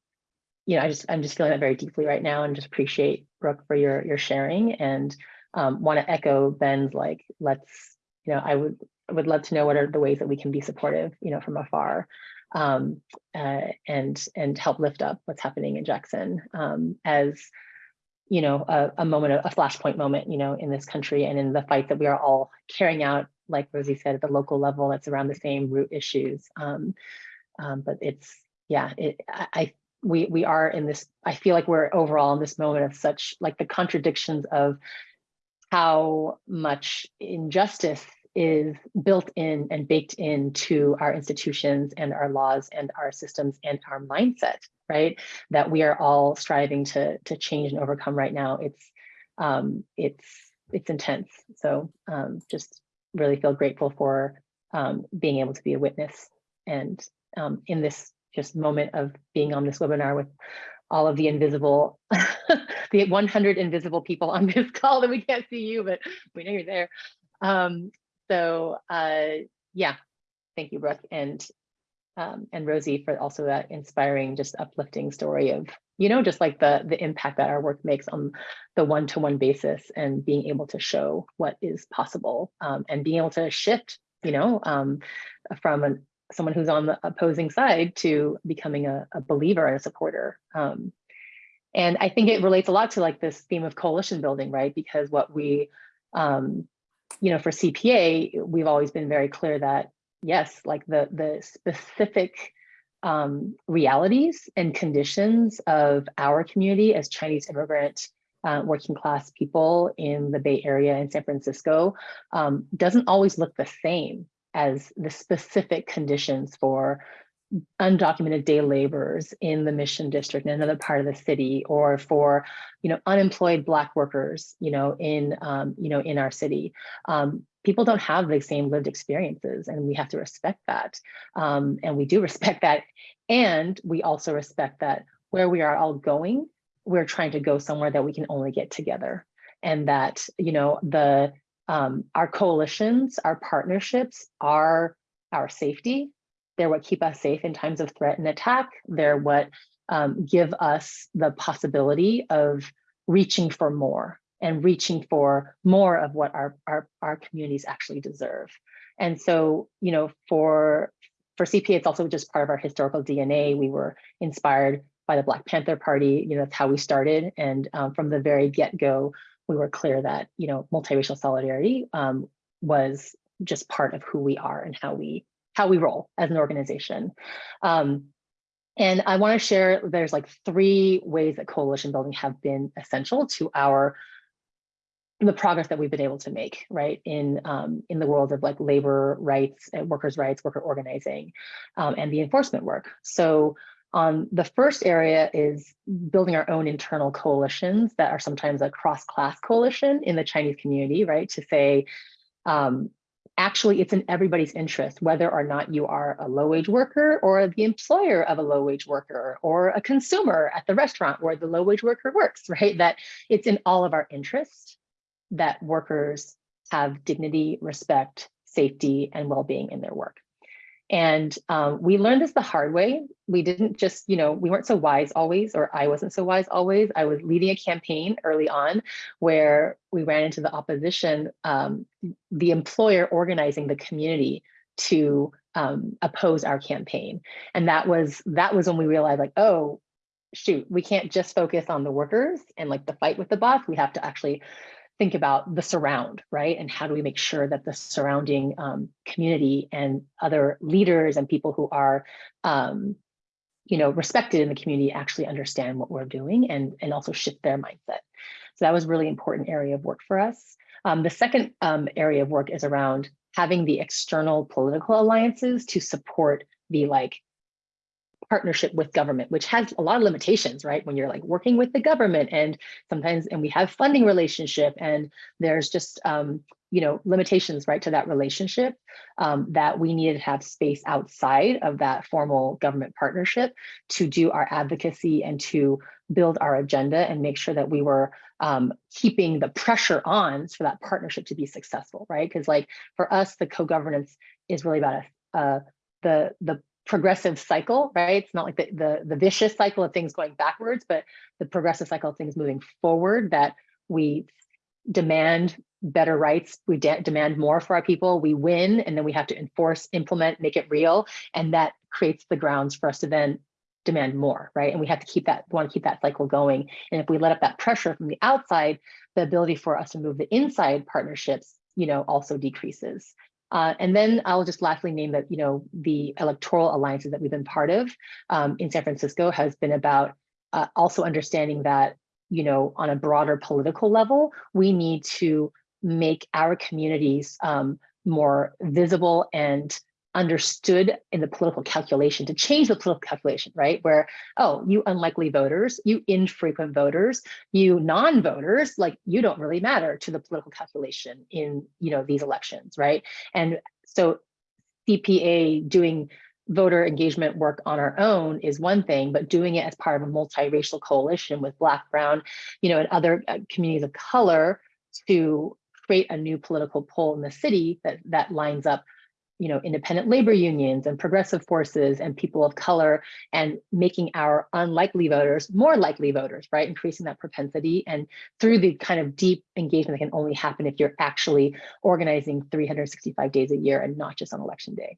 you know, I just, I'm just feeling that very deeply right now and just appreciate Brooke for your, your sharing and um, want to echo Ben's like, let's, you know, I would, I would love to know what are the ways that we can be supportive, you know, from afar um, uh, and, and help lift up what's happening in Jackson um, as, you know, a, a moment, a flashpoint moment, you know, in this country and in the fight that we are all carrying out, like Rosie said, at the local level, that's around the same root issues. Um, um, but it's, yeah, it, I, I, we, we are in this, I feel like we're overall in this moment of such, like the contradictions of how much injustice is built in and baked into our institutions and our laws and our systems and our mindset, right? That we are all striving to to change and overcome right now. It's um, it's it's intense. So um, just really feel grateful for um, being able to be a witness and um, in this just moment of being on this webinar with all of the invisible, the 100 invisible people on this call that we can't see you, but we know you're there. Um, so uh, yeah, thank you, Brooke and um, and Rosie for also that inspiring, just uplifting story of, you know, just like the the impact that our work makes on the one-to-one -one basis and being able to show what is possible um, and being able to shift, you know, um, from an, someone who's on the opposing side to becoming a, a believer and a supporter. Um, and I think it relates a lot to like this theme of coalition building, right? Because what we, um, you know, for CPA, we've always been very clear that yes, like the the specific um, realities and conditions of our community as Chinese immigrant uh, working class people in the Bay Area and San Francisco um, doesn't always look the same as the specific conditions for undocumented day laborers in the mission district in another part of the city or for you know unemployed black workers you know in um, you know in our city. Um, people don't have the same lived experiences and we have to respect that. Um, and we do respect that. And we also respect that where we are all going we're trying to go somewhere that we can only get together. And that you know the um, our coalitions our partnerships are our safety. They're what keep us safe in times of threat and attack. They're what um, give us the possibility of reaching for more and reaching for more of what our, our, our communities actually deserve. And so, you know, for, for CPA, it's also just part of our historical DNA. We were inspired by the Black Panther Party, you know, that's how we started. And um, from the very get-go, we were clear that, you know, multiracial solidarity um, was just part of who we are and how we how we roll as an organization. Um, and I want to share, there's like three ways that coalition building have been essential to our the progress that we've been able to make, right, in um, in the world of like labor rights, and workers' rights, worker organizing, um, and the enforcement work. So um, the first area is building our own internal coalitions that are sometimes a cross-class coalition in the Chinese community, right? To say, um, actually, it's in everybody's interest, whether or not you are a low-wage worker or the employer of a low-wage worker or a consumer at the restaurant where the low-wage worker works, right? That it's in all of our interest that workers have dignity, respect, safety, and well-being in their work. And um, we learned this the hard way. We didn't just, you know, we weren't so wise always, or I wasn't so wise always. I was leading a campaign early on where we ran into the opposition, um, the employer organizing the community to um, oppose our campaign. And that was that was when we realized like, oh, shoot, we can't just focus on the workers and like the fight with the boss. We have to actually think about the surround, right? And how do we make sure that the surrounding um, community and other leaders and people who are, um, you know, respected in the community actually understand what we're doing and, and also shift their mindset. So that was really important area of work for us. Um, the second um, area of work is around having the external political alliances to support the like partnership with government, which has a lot of limitations, right? When you're like working with the government and sometimes, and we have funding relationship and there's just, um, you know, limitations, right, to that relationship um, that we needed to have space outside of that formal government partnership to do our advocacy and to build our agenda and make sure that we were um, keeping the pressure on for that partnership to be successful, right? Because like for us, the co-governance is really about a, the the progressive cycle, right? It's not like the, the, the vicious cycle of things going backwards, but the progressive cycle of things moving forward that we demand better rights, we de demand more for our people, we win, and then we have to enforce, implement, make it real. And that creates the grounds for us to then demand more, right? And we have to keep that, want to keep that cycle going. And if we let up that pressure from the outside, the ability for us to move the inside partnerships, you know, also decreases. Uh, and then I'll just lastly name that, you know, the electoral alliances that we've been part of um, in San Francisco has been about uh, also understanding that, you know, on a broader political level, we need to make our communities um, more visible and understood in the political calculation to change the political calculation, right? Where, oh, you unlikely voters, you infrequent voters, you non-voters, like you don't really matter to the political calculation in, you know, these elections, right? And so CPA doing voter engagement work on our own is one thing, but doing it as part of a multiracial coalition with Black, Brown, you know, and other uh, communities of color to create a new political pole in the city that, that lines up you know, independent labor unions and progressive forces and people of color and making our unlikely voters more likely voters, right? Increasing that propensity and through the kind of deep engagement that can only happen if you're actually organizing 365 days a year and not just on election day.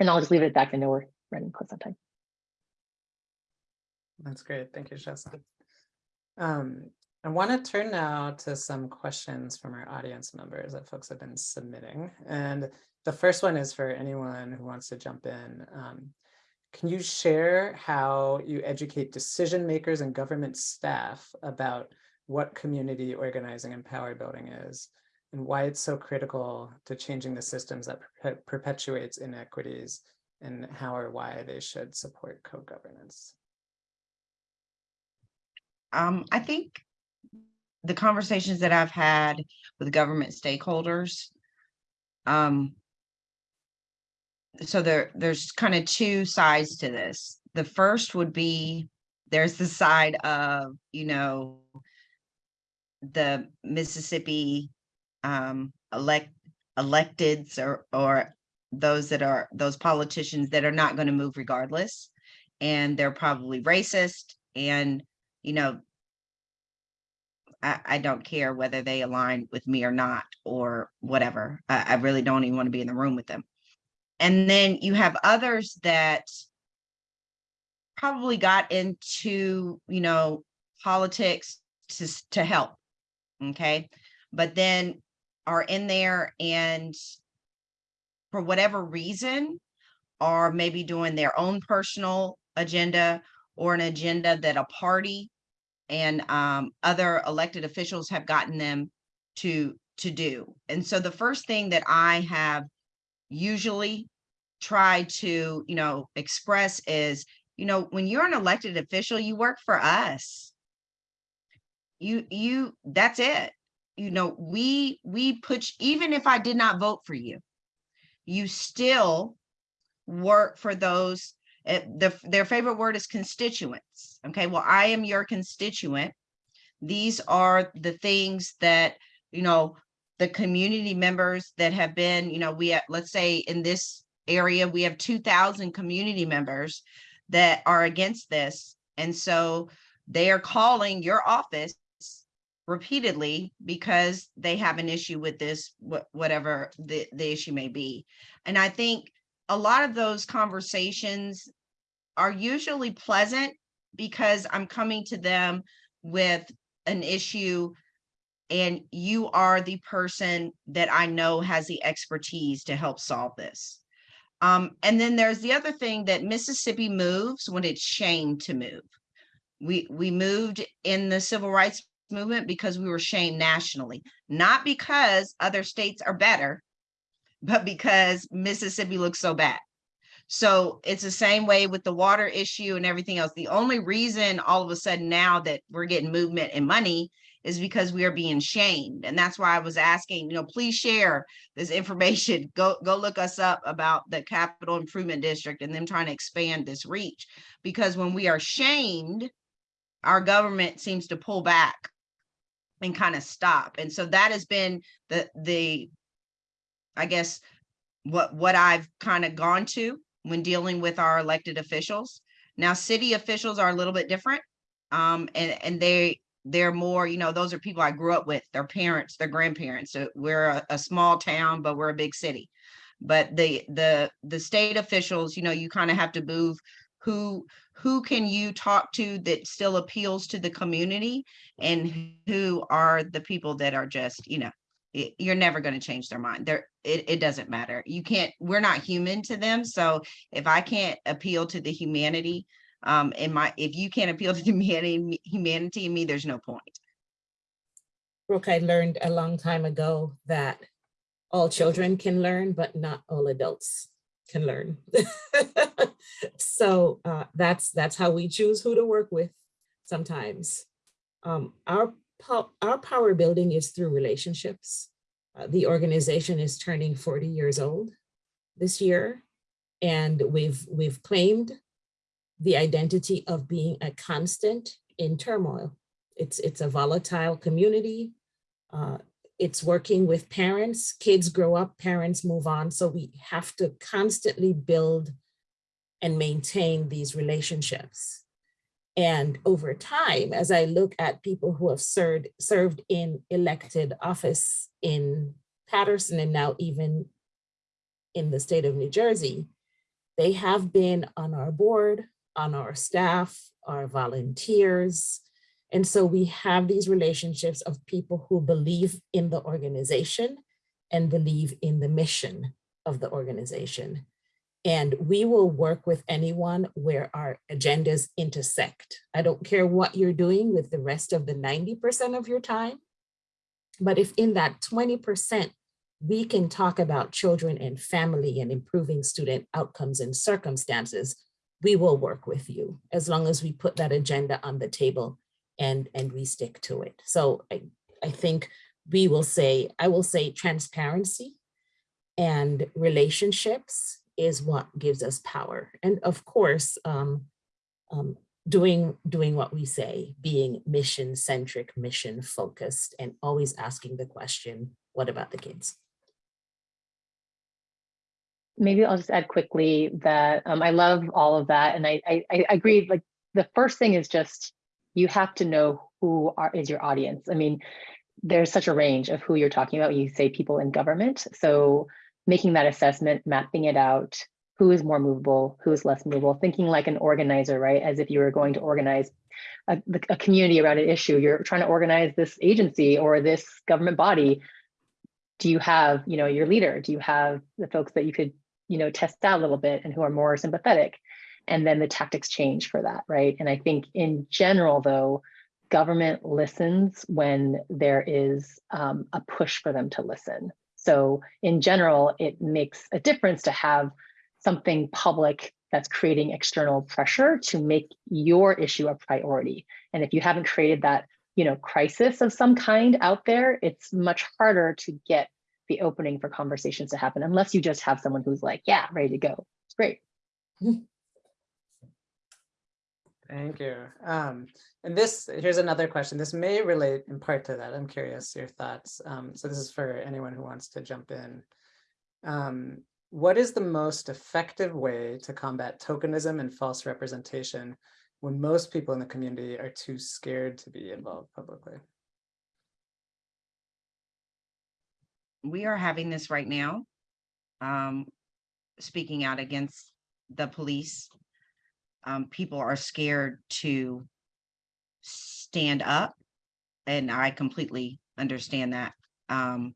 And I'll just leave it at that. I know we're running close on time. That's great. Thank you, Shaw San. Um, I want to turn now to some questions from our audience members that folks have been submitting. And the first one is for anyone who wants to jump in. Um, can you share how you educate decision makers and government staff about what community organizing and power building is and why it's so critical to changing the systems that per perpetuates inequities and how or why they should support co-governance? Um, I think the conversations that I've had with government stakeholders, um, so there, there's kind of two sides to this. The first would be, there's the side of, you know, the Mississippi um, elect electeds or or those that are those politicians that are not going to move regardless, and they're probably racist, and you know, I, I don't care whether they align with me or not or whatever. I, I really don't even want to be in the room with them. And then you have others that probably got into, you know, politics to, to help. Okay. But then are in there and for whatever reason, are maybe doing their own personal agenda or an agenda that a party and um, other elected officials have gotten them to to do. And so the first thing that I have usually try to, you know, express is, you know, when you're an elected official, you work for us. You you that's it. You know, we we put even if I did not vote for you, you still work for those uh, the, their favorite word is constituents. Okay, well, I am your constituent. These are the things that, you know, the community members that have been, you know, we, have- let's say in this area, we have two thousand community members that are against this. And so they are calling your office repeatedly because they have an issue with this, whatever the, the issue may be. And I think a lot of those conversations are usually pleasant because I'm coming to them with an issue and you are the person that I know has the expertise to help solve this. Um, and then there's the other thing that Mississippi moves when it's shamed to move. We we moved in the civil rights movement because we were shamed nationally, not because other states are better, but because Mississippi looks so bad. So it's the same way with the water issue and everything else. The only reason all of a sudden now that we're getting movement and money is because we are being shamed. And that's why I was asking, you know, please share this information. Go go look us up about the capital improvement district and them trying to expand this reach. Because when we are shamed, our government seems to pull back and kind of stop. And so that has been the the I guess what what I've kind of gone to when dealing with our elected officials. Now, city officials are a little bit different. Um, and and they they're more, you know, those are people I grew up with, their parents, their grandparents. So we're a, a small town, but we're a big city. But the the the state officials, you know, you kind of have to move who who can you talk to that still appeals to the community and who are the people that are just, you know, y- you're never going to change their mind. There, it, it doesn't matter. You can't, we're not human to them. So if I can't appeal to the humanity, um, in my, if you can't appeal to humanity, humanity in me, there's no point. Brooke, I learned a long time ago that all children can learn, but not all adults can learn. So uh, that's, that's how we choose who to work with sometimes. Um, Our, po- our power building is through relationships. Uh, The organization is turning 40 years old this year. And we've, we've claimed the identity of being a constant in turmoil. It's, it's a volatile community. Uh, It's working with parents, kids grow up, parents move on. So we have to constantly build and maintain these relationships. And over time, as I look at people who have served, served in elected office in Paterson and now even in the state of New Jersey, they have been on our board, on our staff, our volunteers. And so we have these relationships of people who believe in the organization and believe in the mission of the organization. And we will work with anyone where our agendas intersect. I don't care what you're doing with the rest of the 90% of your time. But if in that 20%, we can talk about children and family and improving student outcomes and circumstances, we will work with you as long as we put that agenda on the table and, and we stick to it. So I, I think we will say, I will say transparency and relationships is what gives us power. And of course, um, um, doing, doing what we say, being mission centric, mission focused, and always asking the question, what about the kids? Maybe I'll just add quickly that um, I love all of that. And I, I, I agree, like the first thing is just, you have to know who are, is your audience. I mean, there's such a range of who you're talking about. You say people in government. So making that assessment, mapping it out, who is more movable, who is less movable, thinking like an organizer, right? As if you were going to organize a, a community around an issue. You're trying to organize this agency or this government body. Do you have, you know, your leader? Do you have the folks that you could, you know, test out a little bit and who are more sympathetic? And then the tactics change for that, right? And I think in general, though, government listens when there is um, a push for them to listen. So in general, it makes a difference to have something public that's creating external pressure to make your issue a priority. And if you haven't created that, you know, crisis of some kind out there, it's much harder to get the opening for conversations to happen unless you just have someone who's like, yeah, ready to go. It's great. Thank you. Um, and this, here's another question. This may relate in part to that. I'm curious your thoughts. Um, so this is for anyone who wants to jump in. Um, what is the most effective way to combat tokenism and false representation when most people in the community are too scared to be involved publicly? We are having this right now. Um, speaking out against the police. Um, people are scared to stand up. And I completely understand that. Um,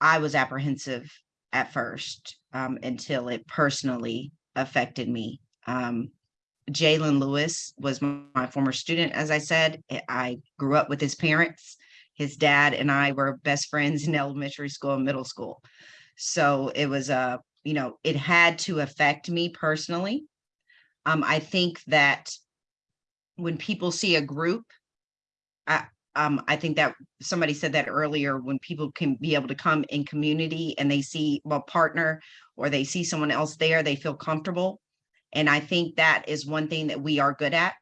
I was apprehensive at first, um, until it personally affected me. Um, Jalen Lewis was m- my former student, as I said. I- I grew up with his parents his dad and I were best friends in elementary school and middle school. So it was a, you know, it had to affect me personally. Um, I think that when people see a group, I, um, I think that somebody said that earlier, when people can be able to come in community and they see a partner or they see someone else there, they feel comfortable. And I think that is one thing that we are good at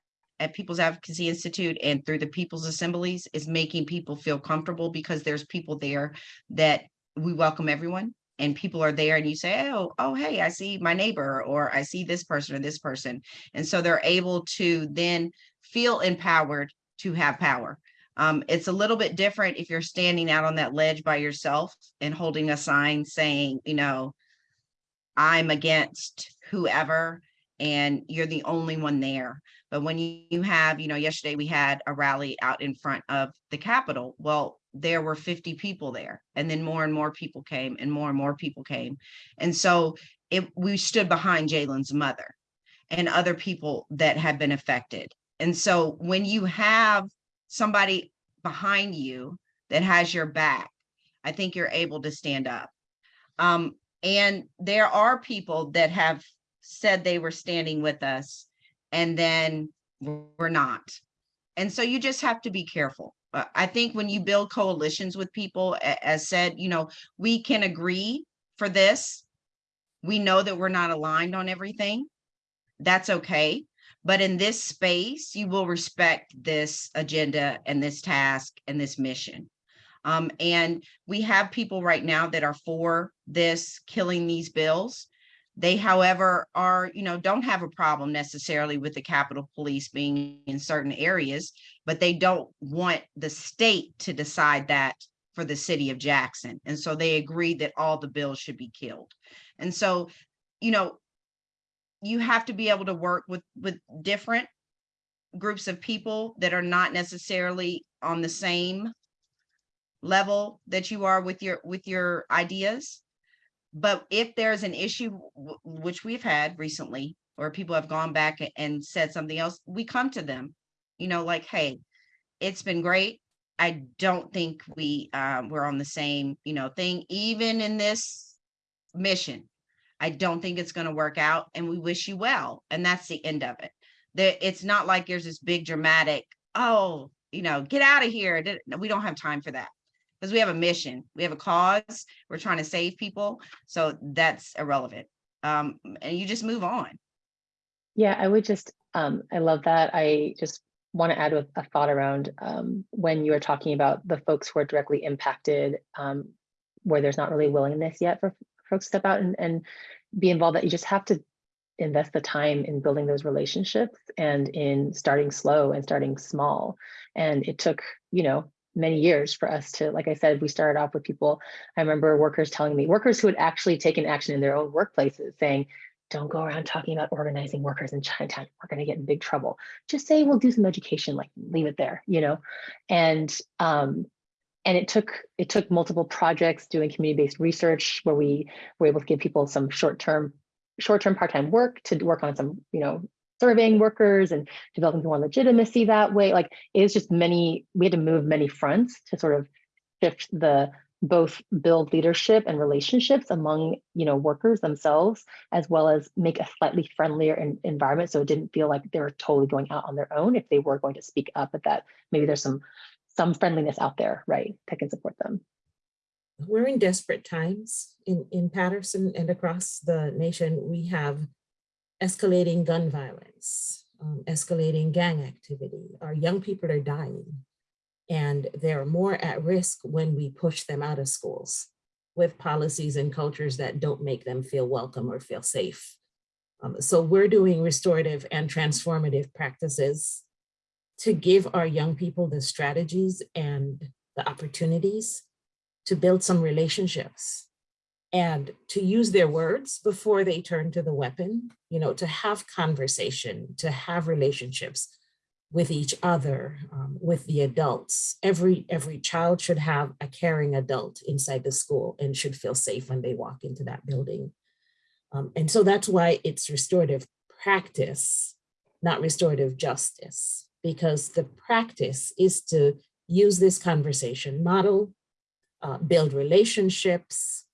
at People's Advocacy Institute and through the People's Assemblies is making people feel comfortable because there's people there that we welcome everyone and people are there and you say, oh, oh, hey, I see my neighbor or I see this person or this person. And so they're able to then feel empowered to have power. Um, it's a little bit different if you're standing out on that ledge by yourself and holding a sign saying, you know, I'm against whoever and you're the only one there. But when you, have, you know, yesterday we had a rally out in front of the Capitol. Well, there were 50 people there and then more and more people came and more and more people came. And so it, we stood behind Jalen's mother and other people that had been affected. And so when you have somebody behind you that has your back, I think you're able to stand up. Um, and there are people that have said they were standing with us and then we're not. And so you just have to be careful. Uh, I think when you build coalitions with people, as said, you know, we can agree for this. We know that we're not aligned on everything. That's okay. But in this space, you will respect this agenda and this task and this mission. Um, and we have people right now that are for this, killing these bills. They, however, are, you know, don't have a problem necessarily with the Capitol Police being in certain areas, but they don't want the state to decide that for the city of Jackson. And so they agreed that all the bills should be killed. And so, you know, you have to be able to work with, with different groups of people that are not necessarily on the same level that you are with your, with your ideas. But if there's an issue, which we've had recently, or people have gone back and said something else, we come to them, you know, like, hey, it's been great. I don't think we, um, we're on the same, you know, thing, even in this mission. I don't think it's gonna work out and we wish you well. And that's the end of it. There, it's not like there's this big dramatic, oh, you know, get out of here. We don't have time for that. Because we have a mission, we have a cause, we're trying to save people. So that's irrelevant. Um, and you just move on. Yeah, I would just, um, I love that. I just want to add a, thought around um, when you are talking about the folks who are directly impacted, um, where there's not really willingness yet for folks to step out and, and be involved, that you just have to invest the time in building those relationships and in starting slow and starting small. And it took, you know, many years for us to, like I said, we started off with people. I remember workers telling me, workers who had actually taken action in their own workplaces saying, don't go around talking about organizing workers in Chinatown. We're going to get in big trouble. Just say we'll do some education, like leave it there, you know. And um, and it took it took multiple projects doing community-based research where we were able to give people some short-term short-term part-time work to work on some you know surveying workers and developing more legitimacy that way. Like it's just many, we had to move many fronts to sort of shift the both build leadership and relationships among you know workers themselves as well as make a slightly friendlier en- environment so it didn't feel like they were totally going out on their own if they were going to speak up but that maybe there's some some friendliness out there right that can support them we're in desperate times in, in Paterson and across the nation. We have escalating gun violence, um, escalating gang activity. Our young people are dying and they're more at risk when we push them out of schools with policies and cultures that don't make them feel welcome or feel safe. Um, so we're doing restorative and transformative practices to give our young people the strategies and the opportunities to build some relationships and to use their words before they turn to the weapon, you know, to have conversation, to have relationships with each other, um, with the adults. Every, every child should have a caring adult inside the school and should feel safe when they walk into that building. Um, and so that's why it's restorative practice, not restorative justice, because the practice is to use this conversation model, uh, build relationships,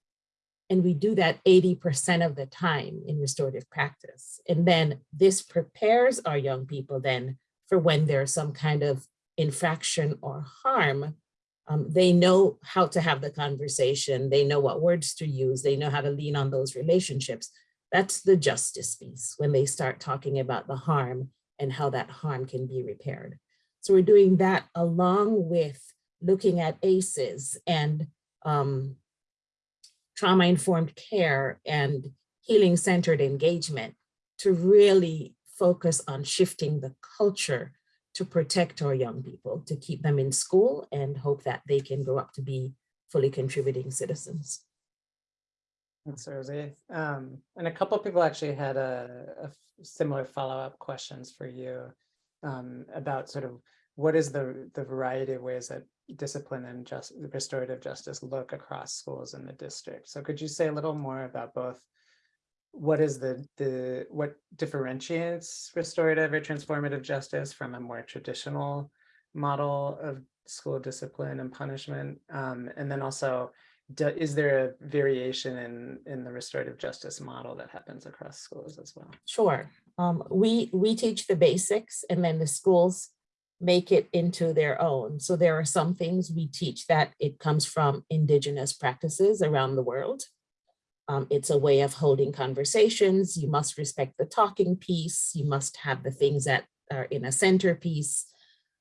and we do that 80% of the time in restorative practice. And then this prepares our young people then for when there's some kind of infraction or harm, um, they know how to have the conversation. They know what words to use. They know how to lean on those relationships. That's the justice piece when they start talking about the harm and how that harm can be repaired. So we're doing that along with looking at ACEs and um, trauma-informed care and healing-centered engagement to really focus on shifting the culture to protect our young people, to keep them in school and hope that they can grow up to be fully contributing citizens. Thanks, Rosie. Um, and a couple people actually had a similar follow-up questions for you um, about sort of what is the the variety of ways that discipline and just restorative justice look across schools in the district. So could you say a little more about both what is the the what differentiates restorative or transformative justice from a more traditional model of school discipline and punishment um, and then also do, is there a variation in in the restorative justice model that happens across schools as well Sure. Um, we, we teach the basics and then the schools make it into their own. So there are some things we teach that it comes from indigenous practices around the world. Um, it's a way of holding conversations. You must respect the talking piece. You must have the things that are in a centerpiece.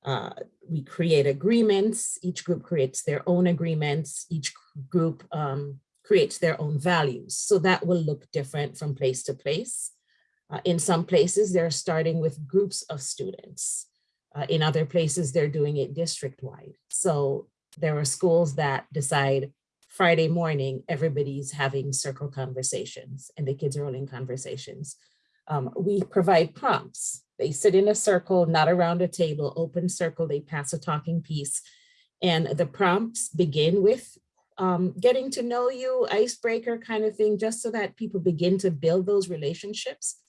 Uh, we create agreements. Each group creates their own agreements. Each group um, creates their own values. So that will look different from place to place. Uh, in some places, they're starting with groups of students. Uh, in other places, they're doing it district-wide. So there are schools that decide Friday morning, everybody's having circle conversations and the kids are holding conversations. Um, we provide prompts. They sit in a circle, not around a table, open circle, they pass a talking piece. And the prompts begin with um, getting to know you, icebreaker kind of thing, just so that people begin to build those relationships.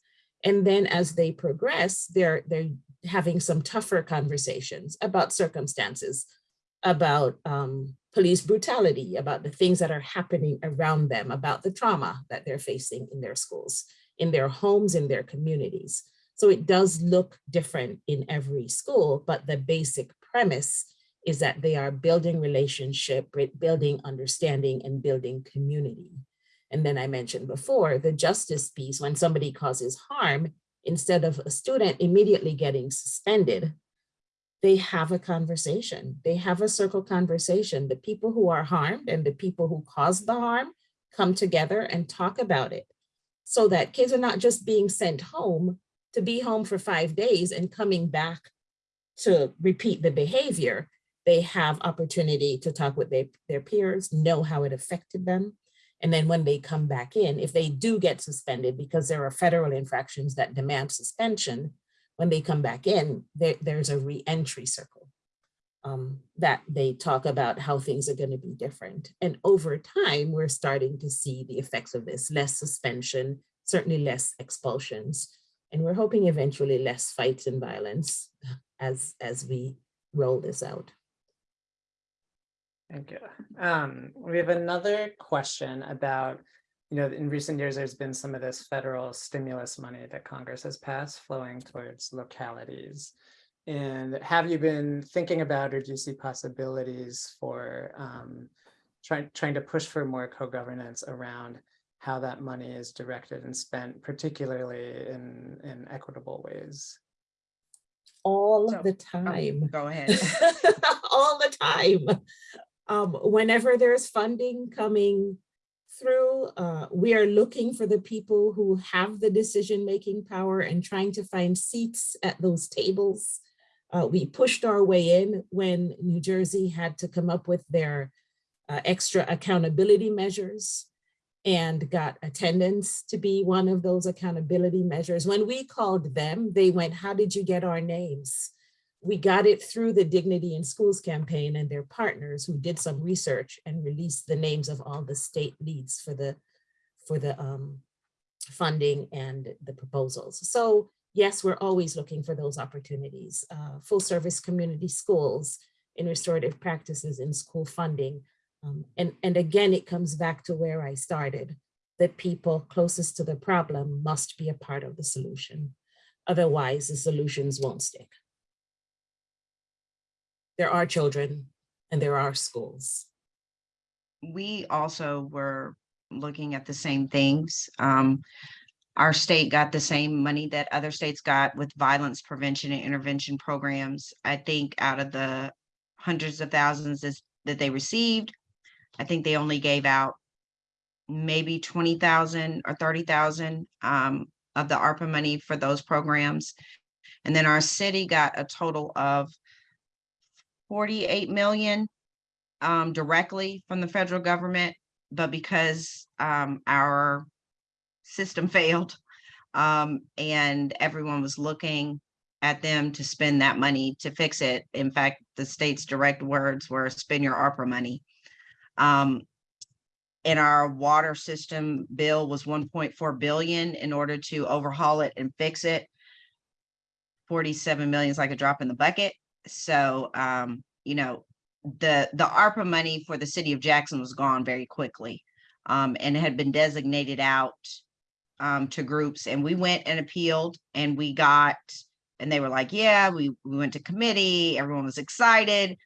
And then as they progress, they're, they're having some tougher conversations about circumstances, about um, police brutality, about the things that are happening around them, about the trauma that they're facing in their schools, in their homes, in their communities. So it does look different in every school, but the basic premise is that they are building relationship, building understanding and building community. And then I mentioned before, the justice piece, when somebody causes harm, instead of a student immediately getting suspended, they have a conversation. They have a circle conversation. The people who are harmed and the people who caused the harm come together and talk about it so that kids are not just being sent home to be home for five days and coming back to repeat the behavior. They have opportunity to talk with their, their peers, know how it affected them. And then when they come back in, if they do get suspended because there are federal infractions that demand suspension, when they come back in, there, there's a re-entry circle um, that they talk about how things are going to be different. And over time, we're starting to see the effects of this, less suspension, certainly less expulsions. And we're hoping eventually less fights and violence as, as we roll this out. Thank you. Um, we have another question about, you know, in recent years, there's been some of this federal stimulus money that Congress has passed flowing towards localities. And have you been thinking about, or do you see possibilities for um, trying, trying to push for more co-governance around how that money is directed and spent, particularly in, in equitable ways? All So, the Oh, time. Go ahead. all the time. Um, whenever there's funding coming through, uh, we are looking for the people who have the decision-making power and trying to find seats at those tables. Uh, we pushed our way in when New Jersey had to come up with their uh, extra accountability measures and got attendance to be one of those accountability measures. When we called them, they went, how did you get our names? We got it through the Dignity in Schools campaign and their partners who did some research and released the names of all the state leads for the for the um, funding and the proposals. So yes, we're always looking for those opportunities. Uh, full service community schools in restorative practices in school funding. Um, and, and again, it comes back to where I started, that people closest to the problem must be a part of the solution. Otherwise, the solutions won't stick there are children and there are schools. we also were looking at the same things. Um, our state got the same money that other states got with violence prevention and intervention programs. I think out of the hundreds of thousands that they received, I think they only gave out maybe twenty thousand or thirty thousand um, of the ARPA money for those programs. And then our city got a total of forty-eight million um, directly from the federal government, but because, um, our system failed, um, and everyone was looking at them to spend that money to fix it. In fact, the state's direct words were spend your ARPA money. Um, and our water system bill was one point four billion in order to overhaul it and fix it. Forty-seven million is like a drop in the bucket. So, um, you know, the, the ARPA money for the city of Jackson was gone very quickly. Um, and had been designated out um, to groups and we went and appealed and we got, and they were like, yeah, we, we went to committee, everyone was excited.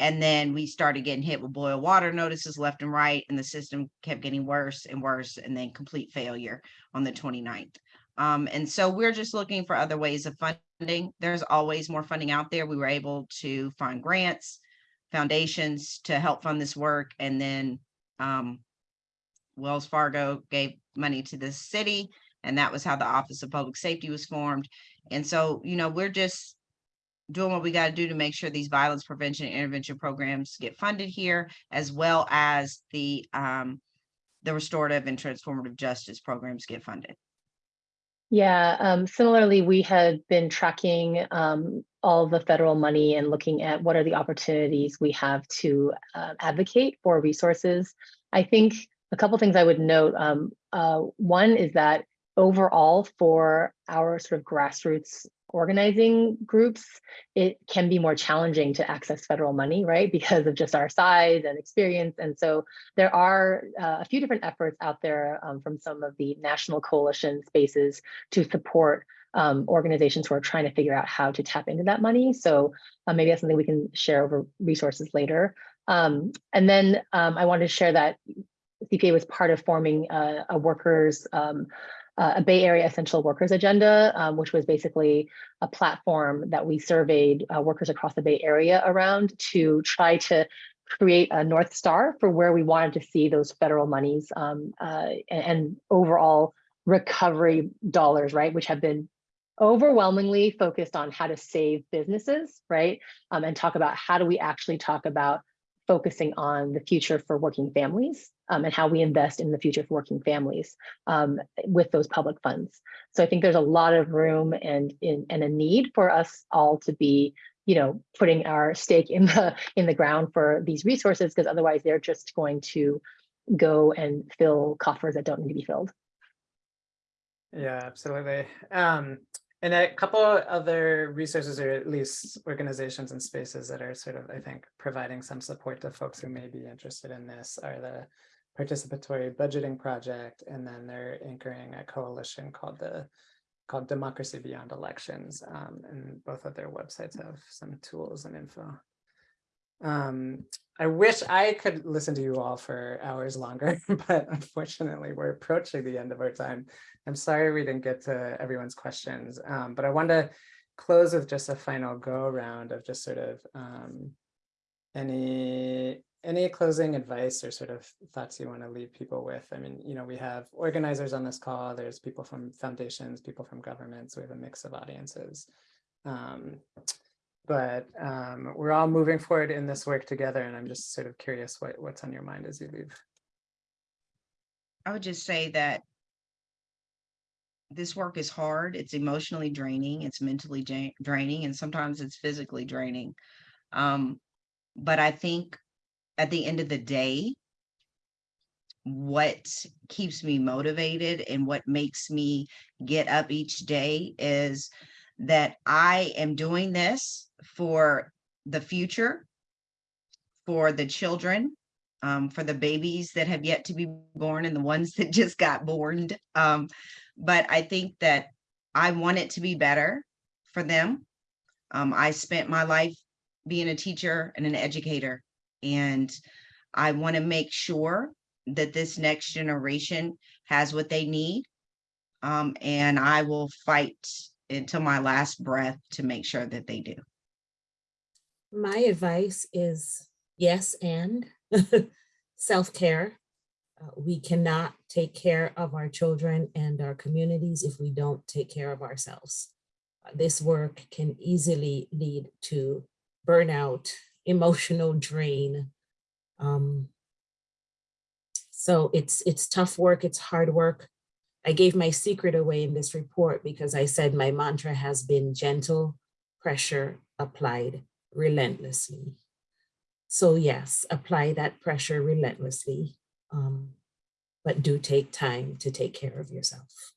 And then we started getting hit with boil water notices left and right, and the system kept getting worse and worse, and then complete failure on the 29th. Um, and so we're just looking for other ways of funding. There's always more funding out there. We were able to find grants, foundations to help fund this work, and then um, Wells Fargo gave money to the city, and that was how the Office of Public Safety was formed. And so, you know, we're just doing what we got to do to make sure these violence prevention and intervention programs get funded here, as well as the um, the restorative and transformative justice programs get funded. Yeah, um, similarly, we had been tracking um, all the federal money and looking at what are the opportunities we have to uh, advocate for resources. I think a couple things I would note. Um, uh, one is that overall for our sort of grassroots organizing groups, it can be more challenging to access federal money, right? Because of just our size and experience. And so there are uh, a few different efforts out there um, from some of the national coalition spaces to support um, organizations who are trying to figure out how to tap into that money. So uh, maybe that's something we can share over resources later. Um, and then um, I wanted to share that CPA was part of forming a, a workers um, uh, a Bay Area Essential Workers Agenda, um, which was basically a platform that we surveyed uh, workers across the Bay Area around to try to create a North Star for where we wanted to see those federal monies um, uh, and, and overall recovery dollars, right, which have been overwhelmingly focused on how to save businesses, right, um, and talk about how do we actually talk about focusing on the future for working families um, and how we invest in the future for working families um, with those public funds. So I think there's a lot of room and, in, and a need for us all to be, you know, putting our stake in the in the ground for these resources because otherwise they're just going to go and fill coffers that don't need to be filled. Yeah, absolutely. Um, and a couple other resources or at least organizations and spaces that are sort of, I think, providing some support to folks who may be interested in this are the Participatory Budgeting Project, and then they're anchoring a coalition called the called Democracy Beyond Elections. Um, and both of their websites have some tools and info. Um, I wish I could listen to you all for hours longer, but unfortunately we're approaching the end of our time. I'm sorry we didn't get to everyone's questions, um, but I wanted to close with just a final go around of just sort of um, any any closing advice or sort of thoughts you want to leave people with? I mean, you know, we have organizers on this call, there's people from foundations, people from governments, we have a mix of audiences. Um, but um, we're all moving forward in this work together, and I'm just sort of curious what, what's on your mind as you leave. I would just say that this work is hard, it's emotionally draining, it's mentally draining, and sometimes it's physically draining. Um, but I think at the end of the day, what keeps me motivated and what makes me get up each day is that I am doing this for the future, for the children, um, for the babies that have yet to be born and the ones that just got born. Um, but I think that I want it to be better for them. Um, I spent my life being a teacher and an educator, and I want to make sure that this next generation has what they need. Um, and I will fight until my last breath to make sure that they do. My advice is yes and self-care. Uh, we cannot take care of our children and our communities if we don't take care of ourselves. Uh, This work can easily lead to burnout, emotional drain. Um, so it's it's tough work, it's hard work. I gave my secret away in this report because I said my mantra has been gentle pressure applied relentlessly. So yes, apply that pressure relentlessly, um, but do take time to take care of yourself.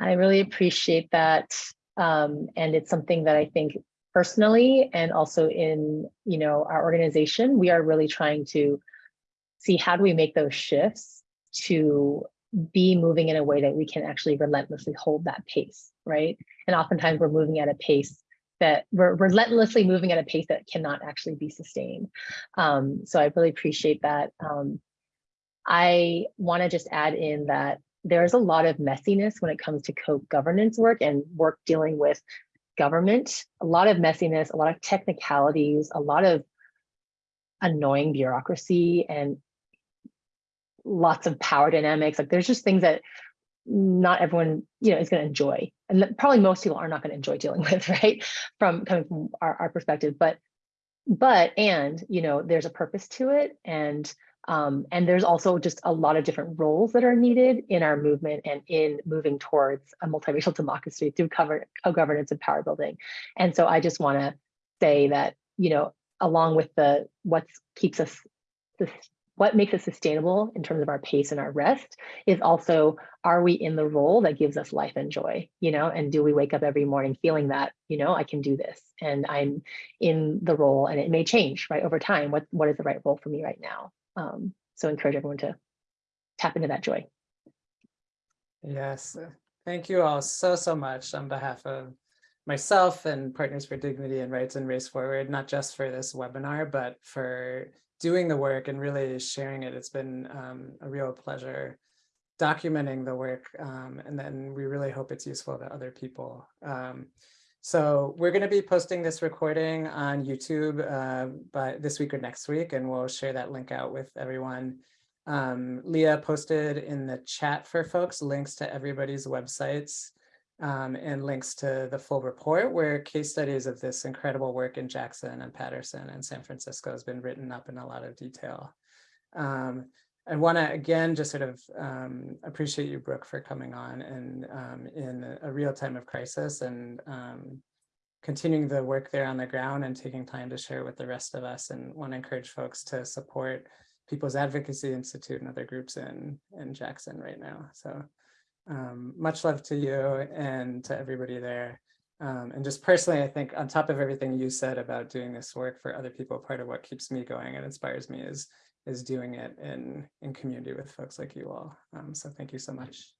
I really appreciate that. Um, and it's something that I think personally and also in, you know, our organization, we are really trying to see how do we make those shifts to be moving in a way that we can actually relentlessly hold that pace, right? And oftentimes we're moving at a pace that we're relentlessly moving at a pace that cannot actually be sustained. Um, so I really appreciate that. Um, I want to just add in that there's a lot of messiness when it comes to co-governance work and work dealing with government, a lot of messiness, a lot of technicalities, a lot of annoying bureaucracy and lots of power dynamics. Like there's just things that not everyone, you know, is going to enjoy. And probably most people are not going to enjoy dealing with, right? From coming from our, our perspective, but, but, and, you know, there's a purpose to it. And, um, and there's also just a lot of different roles that are needed in our movement and in moving towards a multiracial democracy through cover, co-governance and power building. And so I just want to say that, you know, along with the what keeps us what makes it sustainable in terms of our pace and our rest is also are we in the role that gives us life and joy you know and do we wake up every morning feeling that you know i can do this and i'm in the role and it may change right over time what what is the right role for me right now? Um, so encourage everyone to tap into that joy. Yes, uh, thank you all so, so much on behalf of myself and Partners for Dignity and Rights and Race Forward, not just for this webinar, but for doing the work and really sharing it. It's been um, a real pleasure documenting the work. Um, and then we really hope it's useful to other people. Um, so we're going to be posting this recording on YouTube uh, by this week or next week, and we'll share that link out with everyone. Um, Leah posted in the chat for folks links to everybody's websites um, and links to the full report where case studies of this incredible work in Jackson and Paterson and San Francisco has been written up in a lot of detail. Um, I want to again just sort of um, appreciate you, Brooke, for coming on and um, in a, real time of crisis and um, continuing the work there on the ground and taking time to share with the rest of us and want to encourage folks to support People's Advocacy Institute and other groups in, in Jackson right now. So Um, much love to you and to everybody there. Um, and just personally, I think on top of everything you said about doing this work for other people, part of what keeps me going and inspires me is is doing it in in community with folks like you all. Um, so thank you so much.